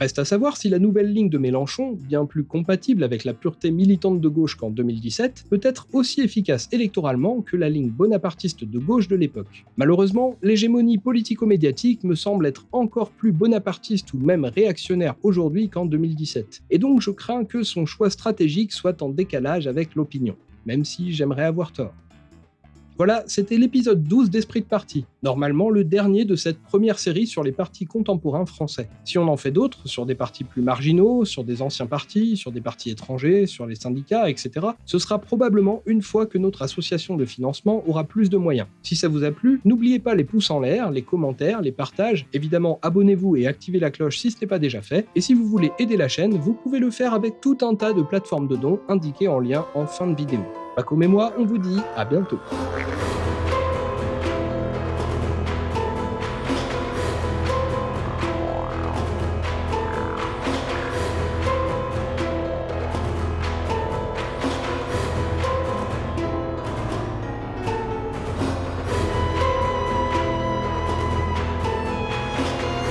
Reste à savoir si la nouvelle ligne de Mélenchon, bien plus compatible avec la pureté militante de gauche qu'en 2017, peut être aussi efficace électoralement que la ligne bonapartiste de gauche de l'époque. Malheureusement, l'hégémonie politico-médiatique me semble être encore plus bonapartiste ou même réactionnaire aujourd'hui qu'en 2017, et donc je crains que son choix stratégique soit en décalage avec l'opinion, même si j'aimerais avoir tort. Voilà, c'était l'épisode 12 d'Esprit de Parti, normalement le dernier de cette première série sur les partis contemporains français. Si on en fait d'autres, sur des partis plus marginaux, sur des anciens partis, sur des partis étrangers, sur les syndicats, etc., ce sera probablement une fois que notre association de financement aura plus de moyens. Si ça vous a plu, n'oubliez pas les pouces en l'air, les commentaires, les partages, évidemment abonnez-vous et activez la cloche si ce n'est pas déjà fait, et si vous voulez aider la chaîne, vous pouvez le faire avec tout un tas de plateformes de dons indiquées en lien en fin de vidéo. Paco et moi, on vous dit à bientôt.